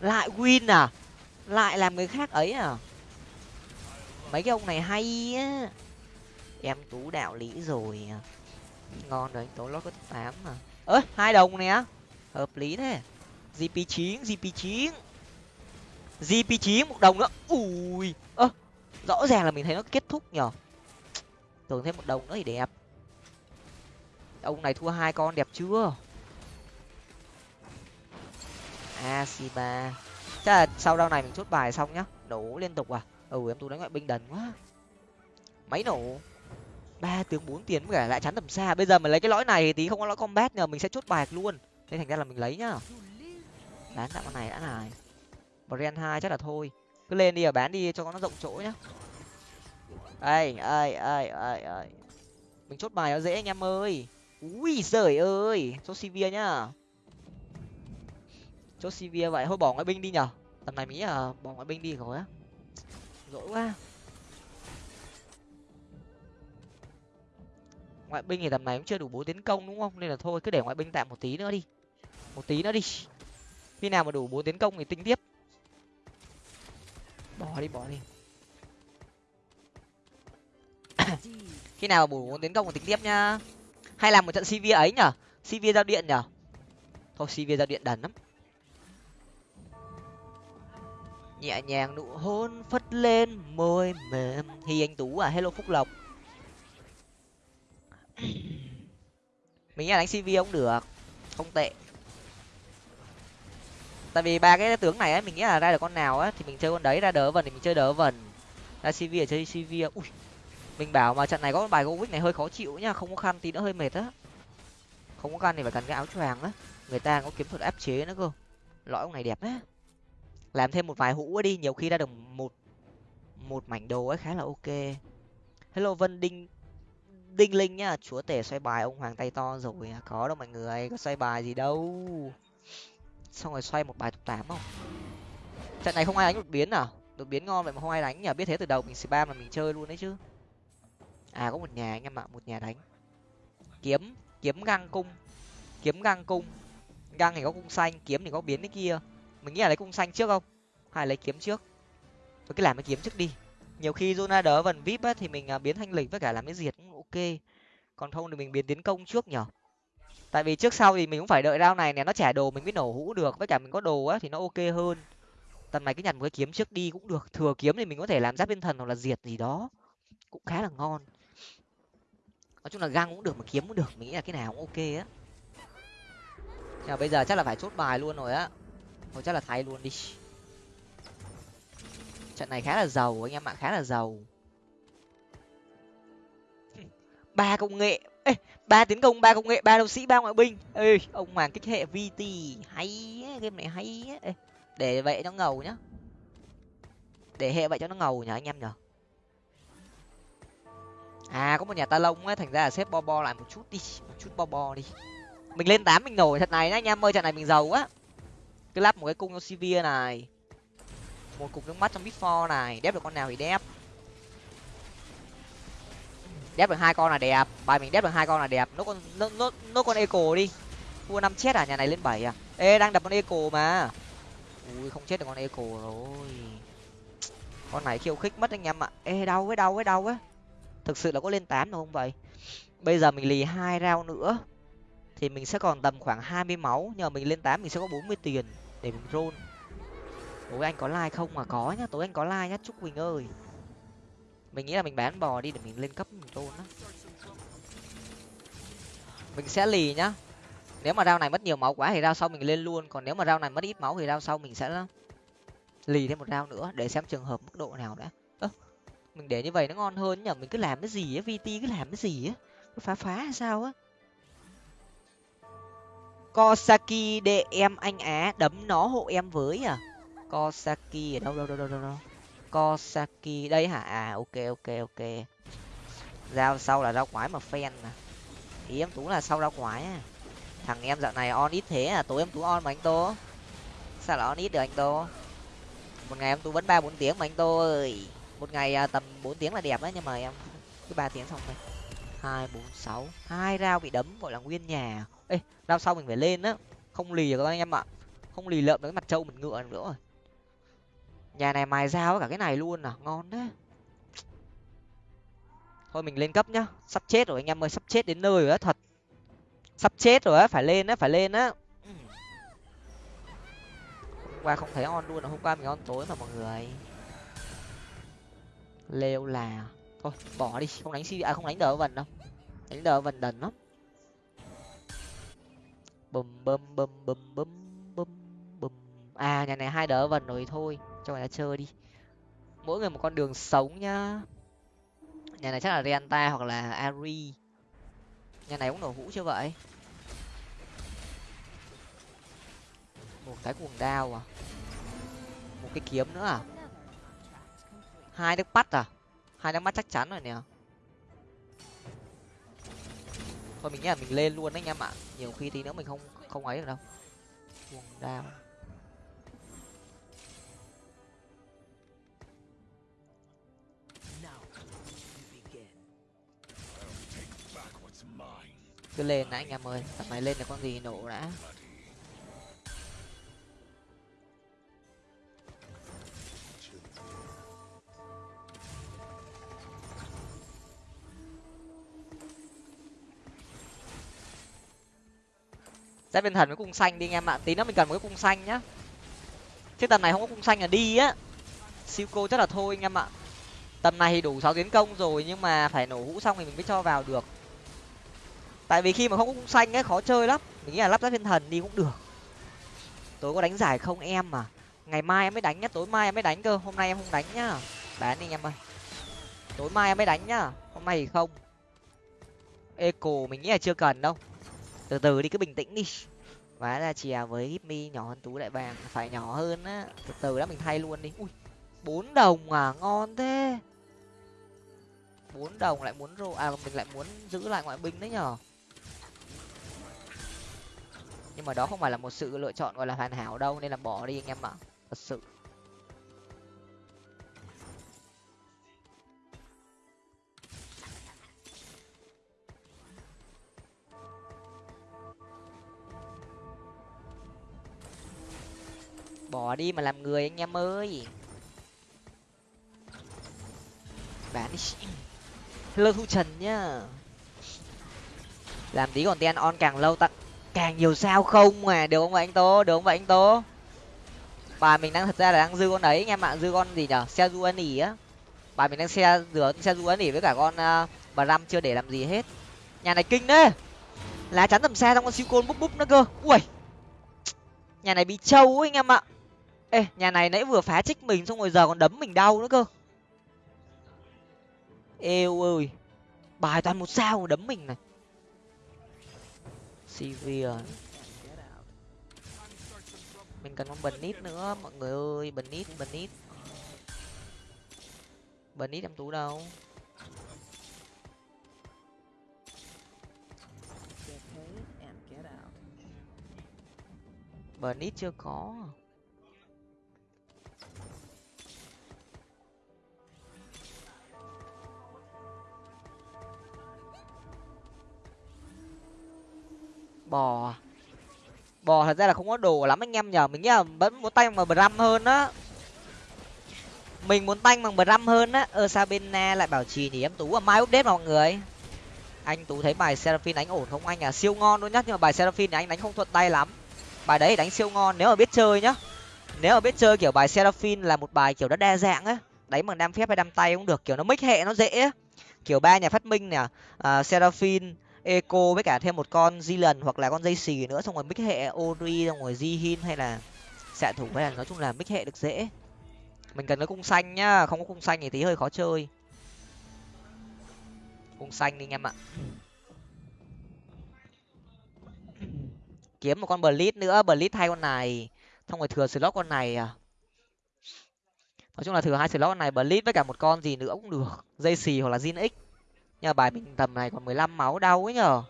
Lại win à? Lại làm người khác ấy à? Mấy cái ông này hay á. Em tú đạo lý rồi à. ngon rồi anh tố lót có tám mà ơi hai đồng này á, hợp lý thế. Gp chín gp chín gp chín một đồng nữa. Ui, ơ, rõ ràng là mình thấy nó kết thúc nhở tưởng thêm một đồng nữa thì đẹp. Ông này thua hai con, đẹp chưa? À, Asiba chắc là sau đau này mình chốt bài xong nhá. Nổ liên tục à? Ừ em tú đánh ngoại binh đần quá. Máy nổ. Ba tướng bốn tiền với cả lại chắn tầm xa. Bây giờ mình lấy cái lõi này thì tí không có lõi combat nhờ, mình sẽ chốt bài luôn. Nên thành ra là mình lấy nhá. Bán tạm con này đã này brand hai chắc là thôi. Cứ lên đi, ở bán đi cho nó rộng chỗ nhá. Ơi ơi ơi ơi ai mình chốt bài nó dễ anh em ơi. Ui giời ơi, chốt cv nhá. Chốt cv vậy, thôi bỏ ngoại binh đi nhở. Tầm này mỹ à bỏ ngoại binh đi rồi á. Dỗi quá. Ngoại binh thì tầm này cũng chưa đủ bố tiến công đúng không? Nên là thôi, cứ để ngoại binh tạm một tí nữa đi. Một tí nữa đi. Khi nào mà đủ bố tiến công thì tính tiếp bỏ đi bỏ đi. (coughs) Khi nào bổ muốn tiến công thì tính tiếp nhá. Hay làm một trận cv ấy nhở? Cv giao điện nhở? Thôi cv giao điện đần lắm. Nhẹ nhàng nụ hôn phất lên môi mềm. Hi anh tú à hello phúc lộc. (coughs) Mình nghĩ đánh cv không được. Không tệ tại vì ba cái tướng này ấy mình nghĩ là ra được con nào á, thì mình chơi con đấy, ra đỡ vần thì mình chơi đỡ vần. Ra cv ở chơi cv, ui. Mình bảo mà trận này có bài govic này hơi khó chịu nhá, không có khăn tí nữa hơi mệt á. Không có khăn thì phải cần cái áo choàng á. Người ta có kiếm thuật áp chế nữa cơ. Lõi ông này đẹp á. Làm thêm một vài hũ đi, nhiều khi ra được một một mảnh đồ ấy khá là ok. Hello vân đinh đinh linh nhá, chúa tể xoay bài, ông hoàng tay to rồi à, có đâu mọi người, có xoay bài gì đâu xong rồi xoay một bài top tám không? Trận này không ai đánh đột biến à? Đột biến ngon vậy mà không ai đánh nhỉ? Biết thế từ đầu mình spam mà mình chơi luôn đấy chứ. À có một nhà anh em ạ, một nhà đánh. Kiếm kiếm găng cung. Kiếm găng cung. Găng thì có cung xanh, kiếm thì có biến cái kia. Mình nghĩ là lấy cung xanh trước không? Hay lấy kiếm trước? Tôi cứ làm cái kiếm trước đi. Nhiều khi zona đỡ vần vip á thì mình à, biến thanh lịch với cả làm cái diệt cũng ok. Còn không thì mình biến tiến công trước nhở tại vì trước sau thì mình cũng phải đợi rau này nè, nó trả đồ mình mới nổ hũ được, với cả mình có đồ á thì nó ok hơn. Tầm này cứ nhặt một cái kiếm trước đi cũng được, thừa kiếm thì mình có thể làm giáp thiên thần hoặc là diệt gì đó, cũng khá là ngon. Nói chung là găng cũng được mà kiếm cũng được, mình nghĩ là cái nào cũng ok á. Nhưng mà bây giờ chắc là phải chốt bài luôn rồi á. Thôi chắc là thay luôn đi. Trận này khá là giàu, anh em ạ, khá là giàu. (laughs) Ba công nghệ ê ba tiến công ba công nghệ ba đấu sĩ ba ngoại binh. Ê ông hoàng kích hệ vt hay ấy, game này hay ấy. để vậy nó ngầu nhá. Để hệ vậy cho nó ngầu nhở anh em nhở. À có một nhà ta lông á thành ra là xếp bo bo lại một chút đi một chút bo bo đi. Mình lên tám mình nổi thật này nhá anh em ơi trận này mình giàu á. Cứ lắp một cái cung cho CV này. Một cục nước mắt trong before này đép được con nào thì đép đép được hai con là đẹp. Bài mình đép được hai con là đẹp. Nó con nó nó, nó con eco đi. Thua năm chết à? Nhà này lên bảy à? Ê đang đập con eco mà. Ui không chết được con eco rồi. Con này khiêu khích mất anh em ạ. Ê đau với đau với đau ấy thực sự là có lên tám đâu không vậy? Bây giờ mình lì hai rau nữa. Thì mình sẽ còn tầm khoảng hai mươi máu. Nhờ mình lên tám mình sẽ có bốn mươi tiền để mình roll. Tối anh có like không? Mà có nhá tối anh có like nhá chúc quỳnh ơi mình nghĩ là mình bán bò đi để mình lên cấp mình trôn á. Mình sẽ lì nhá. Nếu mà rau này mất nhiều máu quá thì rau sau mình lên luôn. Còn nếu mà rau này mất ít máu thì rau sau mình sẽ lì thêm một rau nữa để xem trường hợp mức độ nào đã. Ơ mình để như vậy nó ngon hơn nhở mình cứ làm cái gì á? Vt cứ làm cái gì á? Cứ phá phá hay sao á? Kosaki để em anh á đấm nó hộ em với à? Kosaki ở đâu đâu đâu đâu đâu, đâu. Kosaki. Đây hả? À ok ok ok. Giao sau là rau quái mà phen à ý em tú là sau rau quái à? Thằng em dạo này on ít thế à? Tối em tú on mà anh tô. Sao là on ít được anh tô? Một ngày em tú vẫn ba bốn tiếng mà anh tô ơi. Một ngày à, tầm bốn tiếng là đẹp đấy, nhưng mà em cứ ba tiếng xong thôi. hai, bốn, sáu. Hai rau bị đấm, gọi là nguyên nhà. Ê rau sau mình phải lên á. Không lì được các anh em ạ. Không lì lợm được cái mặt trâu mình ngựa nữa rồi nhà này mài dao cả cái này luôn à ngon đấy thôi mình lên cấp nhá, sắp chết rồi anh em ơi, sắp chết đến nơi rồi á, thật. Sắp chết rồi á, phải lên á, phải lên á. Hôm qua không thấy on luôn à, hôm qua mình on tối mà mọi người. Lêu là. Thôi, bỏ đi, không đánh si à không đánh đỡ vần đâu. Đánh đỡ vần đần lắm. Bùm bùm bùm bùm bùm bùm bùm. À nhà này hai đỡ vần rồi, thôi cho người ta chơi đi. Mỗi người một con đường sống nhá. Nhà này chắc là renta hoặc là ari. Nhà này cũng nổ hũ chưa vậy? Một cái cuồng đao à? Một cái kiếm nữa à? Hai đứa bắt à? Hai đứa mắt chắc chắn rồi nè. Thôi mình nghĩ là mình lên luôn đấy anh em ạ. Nhiều khi tí nữa mình không không ấy được đâu. Cuồng đao. Cứ lên đã anh em ơi, tầm này lên là con gì nổ đã. Sẽ bên thần với cung xanh đi anh em ạ, tí nữa mình cần một cái cung xanh nhá. Chứ tầm này không có cung xanh là đi á. Siêu cô chắc là thôi anh em ạ. Tầm này thì đủ sáu tiến công rồi nhưng mà phải nổ hũ xong thì mình mới cho vào được tại vì khi mà không có cung xanh ấy, khó chơi lắm. Mình nghĩ là lắp ráp thiên thần đi cũng được. Tối có đánh giải không em mà ngày mai em mới đánh nhá, tối mai em mới đánh cơ. Hôm nay em không đánh nhá. Bán đi em ơi. Tối mai em mới đánh nhá. Hôm nay thì không. Eco, mình nghĩ là chưa cần đâu. Từ từ đi, cứ bình tĩnh đi. Vá ra chìa với hipmi nhỏ hơn tú đại vàng, phải nhỏ hơn á. Từ từ đã, mình thay luôn đi. Ui, bốn đồng à? Ngon thế. Bốn đồng lại muốn rô à mình lại muốn giữ lại ngoại binh đấy nhở? Nhưng mà đó không phải là một sự lựa chọn gọi là hoàn hảo đâu, nên là bỏ đi anh em ạ. Thật sự. Bỏ đi mà làm người anh em ơi. Bán đi hello thu trần nhá. Làm tí còn ten on càng lâu tặng càng nhiều sao không mà được không vậy anh tố? Được không vậy anh tố? Bà mình đang thật ra là đang dư con đấy anh em ạ dư con gì nhở? Xe du ân ỉ á. Bà mình đang xe rửa xe du ân ỉ với cả con ờ, uh, bà răm chưa để làm gì hết. Nhà này kinh đấy. Lá chắn tầm xa trong con siêu côn búp búp nữa cơ. Ui. Nhà này bị trâu anh em ạ. Ê nhà này nãy vừa phá trích mình xong rồi giờ còn đấm mình đau nữa cơ. Ê ơi bài toàn một sao đấm mình này. Sivir mình cần con bần nít nữa mọi người ơi. Nít bần nít em tú đâu? Bần nít chưa có bò à? bò thật ra là không có đồ lắm anh em nhờ. Mình nghĩ là vẫn muốn tanh bằng bram hơn á. Mình muốn tanh bằng bram hơn á. Ơ sao bên na lại bảo trì thì em tú à mai update mọi người. Anh tú thấy bài seraphine đánh ổn không? Anh à siêu ngon luôn nhá. Nhưng mà bài seraphine này anh đánh không thuận tay lắm. Bài đấy đánh siêu ngon. Nếu mà biết chơi nhá. Nếu mà biết chơi kiểu bài seraphine là một bài kiểu nó đa dạng á. Đánh bằng đam phép hay đam tay cũng được. Kiểu nó mix hệ nó dễ á. Kiểu ba nhà phát minh nè. Uh, seraphine eco với cả thêm một con di lần hoặc là con dây xì nữa, xong rồi mix hệ ori xong rồi di hin hay là xạ thủ hay là nói chung là mix hệ được dễ. Mình cần cái cung xanh nhá, không có cung xanh thì tí hơi khó chơi. Cung xanh đi anh em ạ. Kiếm một con blitz nữa blitz thay con này, xong rồi thừa slot con này à. Nói chung là thừa hai slot con này blitz với cả một con gì nữa cũng được, dây xì hoặc là zin x nhờ bài mình tầm này còn mười lăm máu đau ấy nhở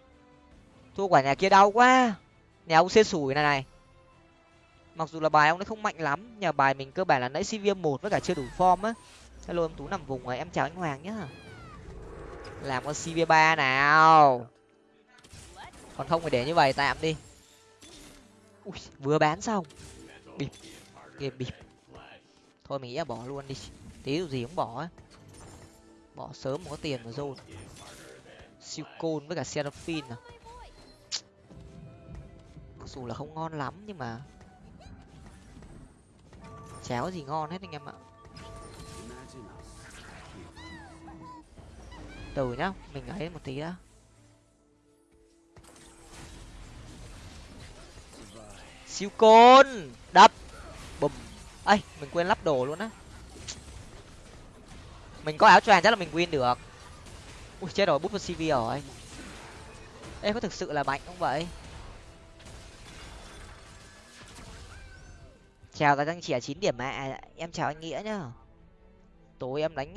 thua quả nhà kia đau quá. Nhà ông xê sủi này này. Mặc dù là bài ông ấy không mạnh lắm nhờ bài mình cơ bản là nãy cv một với cả chưa đủ form á. Hello em tú nằm vùng rồi em chào anh hoàng nhá. Làm con cv ba nào. Còn không phải để như vậy tạm đi. Ui, vừa bán xong. Bịp game bịp. Thôi mình nghĩ là bỏ luôn đi. Tí gì cũng bỏ ấy bỏ sớm mà có tiền mà dồn siêu côn với cả seraphine à? Mặc dù là không ngon lắm nhưng mà chéo gì ngon hết anh em ạ. Từ nhá, mình ấy một tí đã. Siêu côn đập! Bùm! Ây, mình quên lắp đồ luôn á mình có áo choàng chắc là mình win được. Ui chết rồi bút vào cv rồi ê có thực sự là mạnh không vậy? Chào các anh trẻ chín điểm mẹ. à, em chào anh nghĩa nhá. Tối em đánh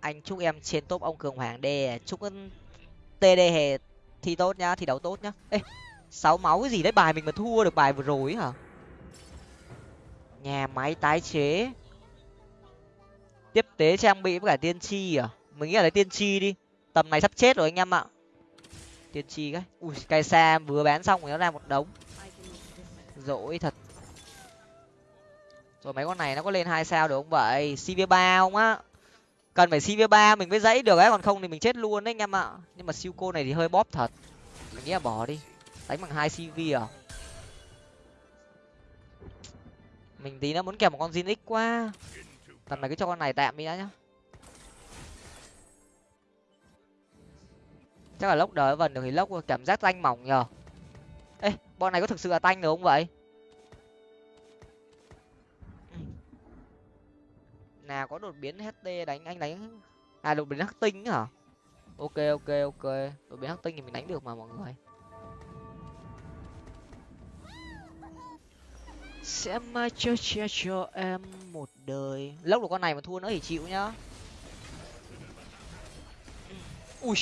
anh chúc em trên top ông cường hoàng đề chúc td hề thi tốt nhá thi đấu tốt nhá. Ê sáu máu cái gì đấy? Bài mình mà thua được bài vừa rồi hả? Nhà máy tái chế tiếp tế trang bị với cả tiên tri à? Mình nghĩ là lấy tiên tri đi. Tầm này sắp chết rồi anh em ạ. Tiên tri cái. Ui cây xa vừa bán xong rồi nó ra một đống. Dỗi thật. Rồi mấy con này nó có lên hai sao được không vậy? Cv ba không á? Cần phải cv ba mình mới dãy được ấy, còn không thì mình chết luôn đấy anh em ạ. Nhưng mà siêu cô này thì hơi bóp thật. Mình nghĩ là bỏ đi. Đánh bằng hai cv à? Mình tí nó muốn kèm một con zin x quá tầm này cứ cho con này tạm đi đã nhá. Chắc là lốc đời vần được thì lốc cảm giác tanh mỏng nhờ. Ê, bọn này có thực sự là tanh được không vậy? Nào, có đột biến ht đánh, anh đánh à đột biến hắc tinh hả? Ok ok ok. Đột biến hắc tinh thì mình đánh được mà, mọi người. Sẽ mai cho che cho em một đời. Lốc được con này mà thua nữa thì chịu nhá. Ui,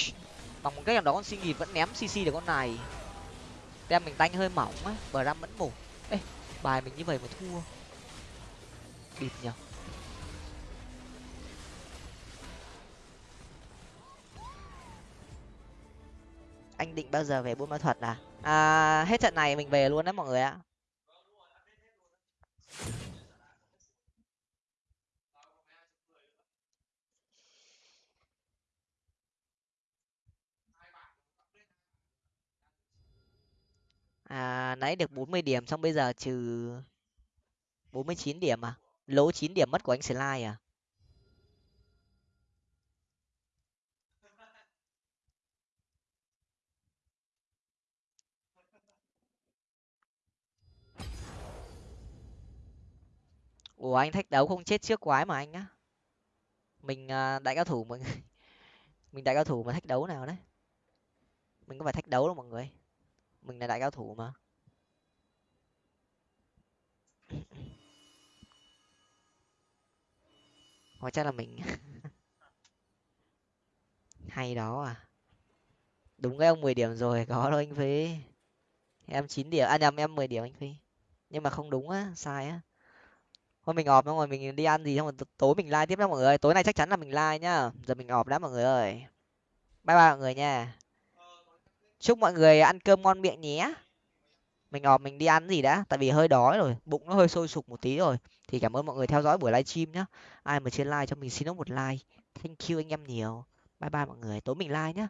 bằng một cách nào đó con xin nghỉ vẫn ném cc được con này. Tem mình tanh hơi mỏng á bờ ram vẫn mù ê, bài mình như vậy mà thua. Bịp nhở anh định bao giờ về buôn ma thuật à? À hết trận này mình về luôn đấy mọi người ạ. À nãy được bốn mươi điểm xong bây giờ trừ bốn mươi chín điểm à? Lỗ chín điểm mất của anh slide à? Ủa anh thách đấu không chết trước quái mà anh á. Mình à, đại cao thủ mọi người, (laughs) mình đại cao thủ mà thách đấu nào đấy? Mình có phải thách đấu đâu mọi người mình là đại cao thủ mà. (laughs) Hóa chắc là mình. (laughs) Hay đó à. Đúng cái ông mười điểm rồi, có đâu anh phi. Em chín điểm à nhầm, em mười điểm anh phi. Nhưng mà không đúng á, sai á. Thôi mình ọp xong rồi, mình đi ăn gì xong rồi tối mình like tiếp nhá mọi người tối nay chắc chắn là mình like nhá. Giờ mình ọp đã mọi người ơi. Bye bye mọi người nha chúc mọi người ăn cơm ngon miệng nhé. Mình ọp mình đi ăn gì đã. Tại vì hơi đói rồi. Bụng nó hơi sôi sục một tí rồi. Thì cảm ơn mọi người theo dõi buổi livestream nhá. Ai mà chưa like cho mình xin nó một like. Thank you anh em nhiều. Bye bye mọi người. Tối mình like nhá.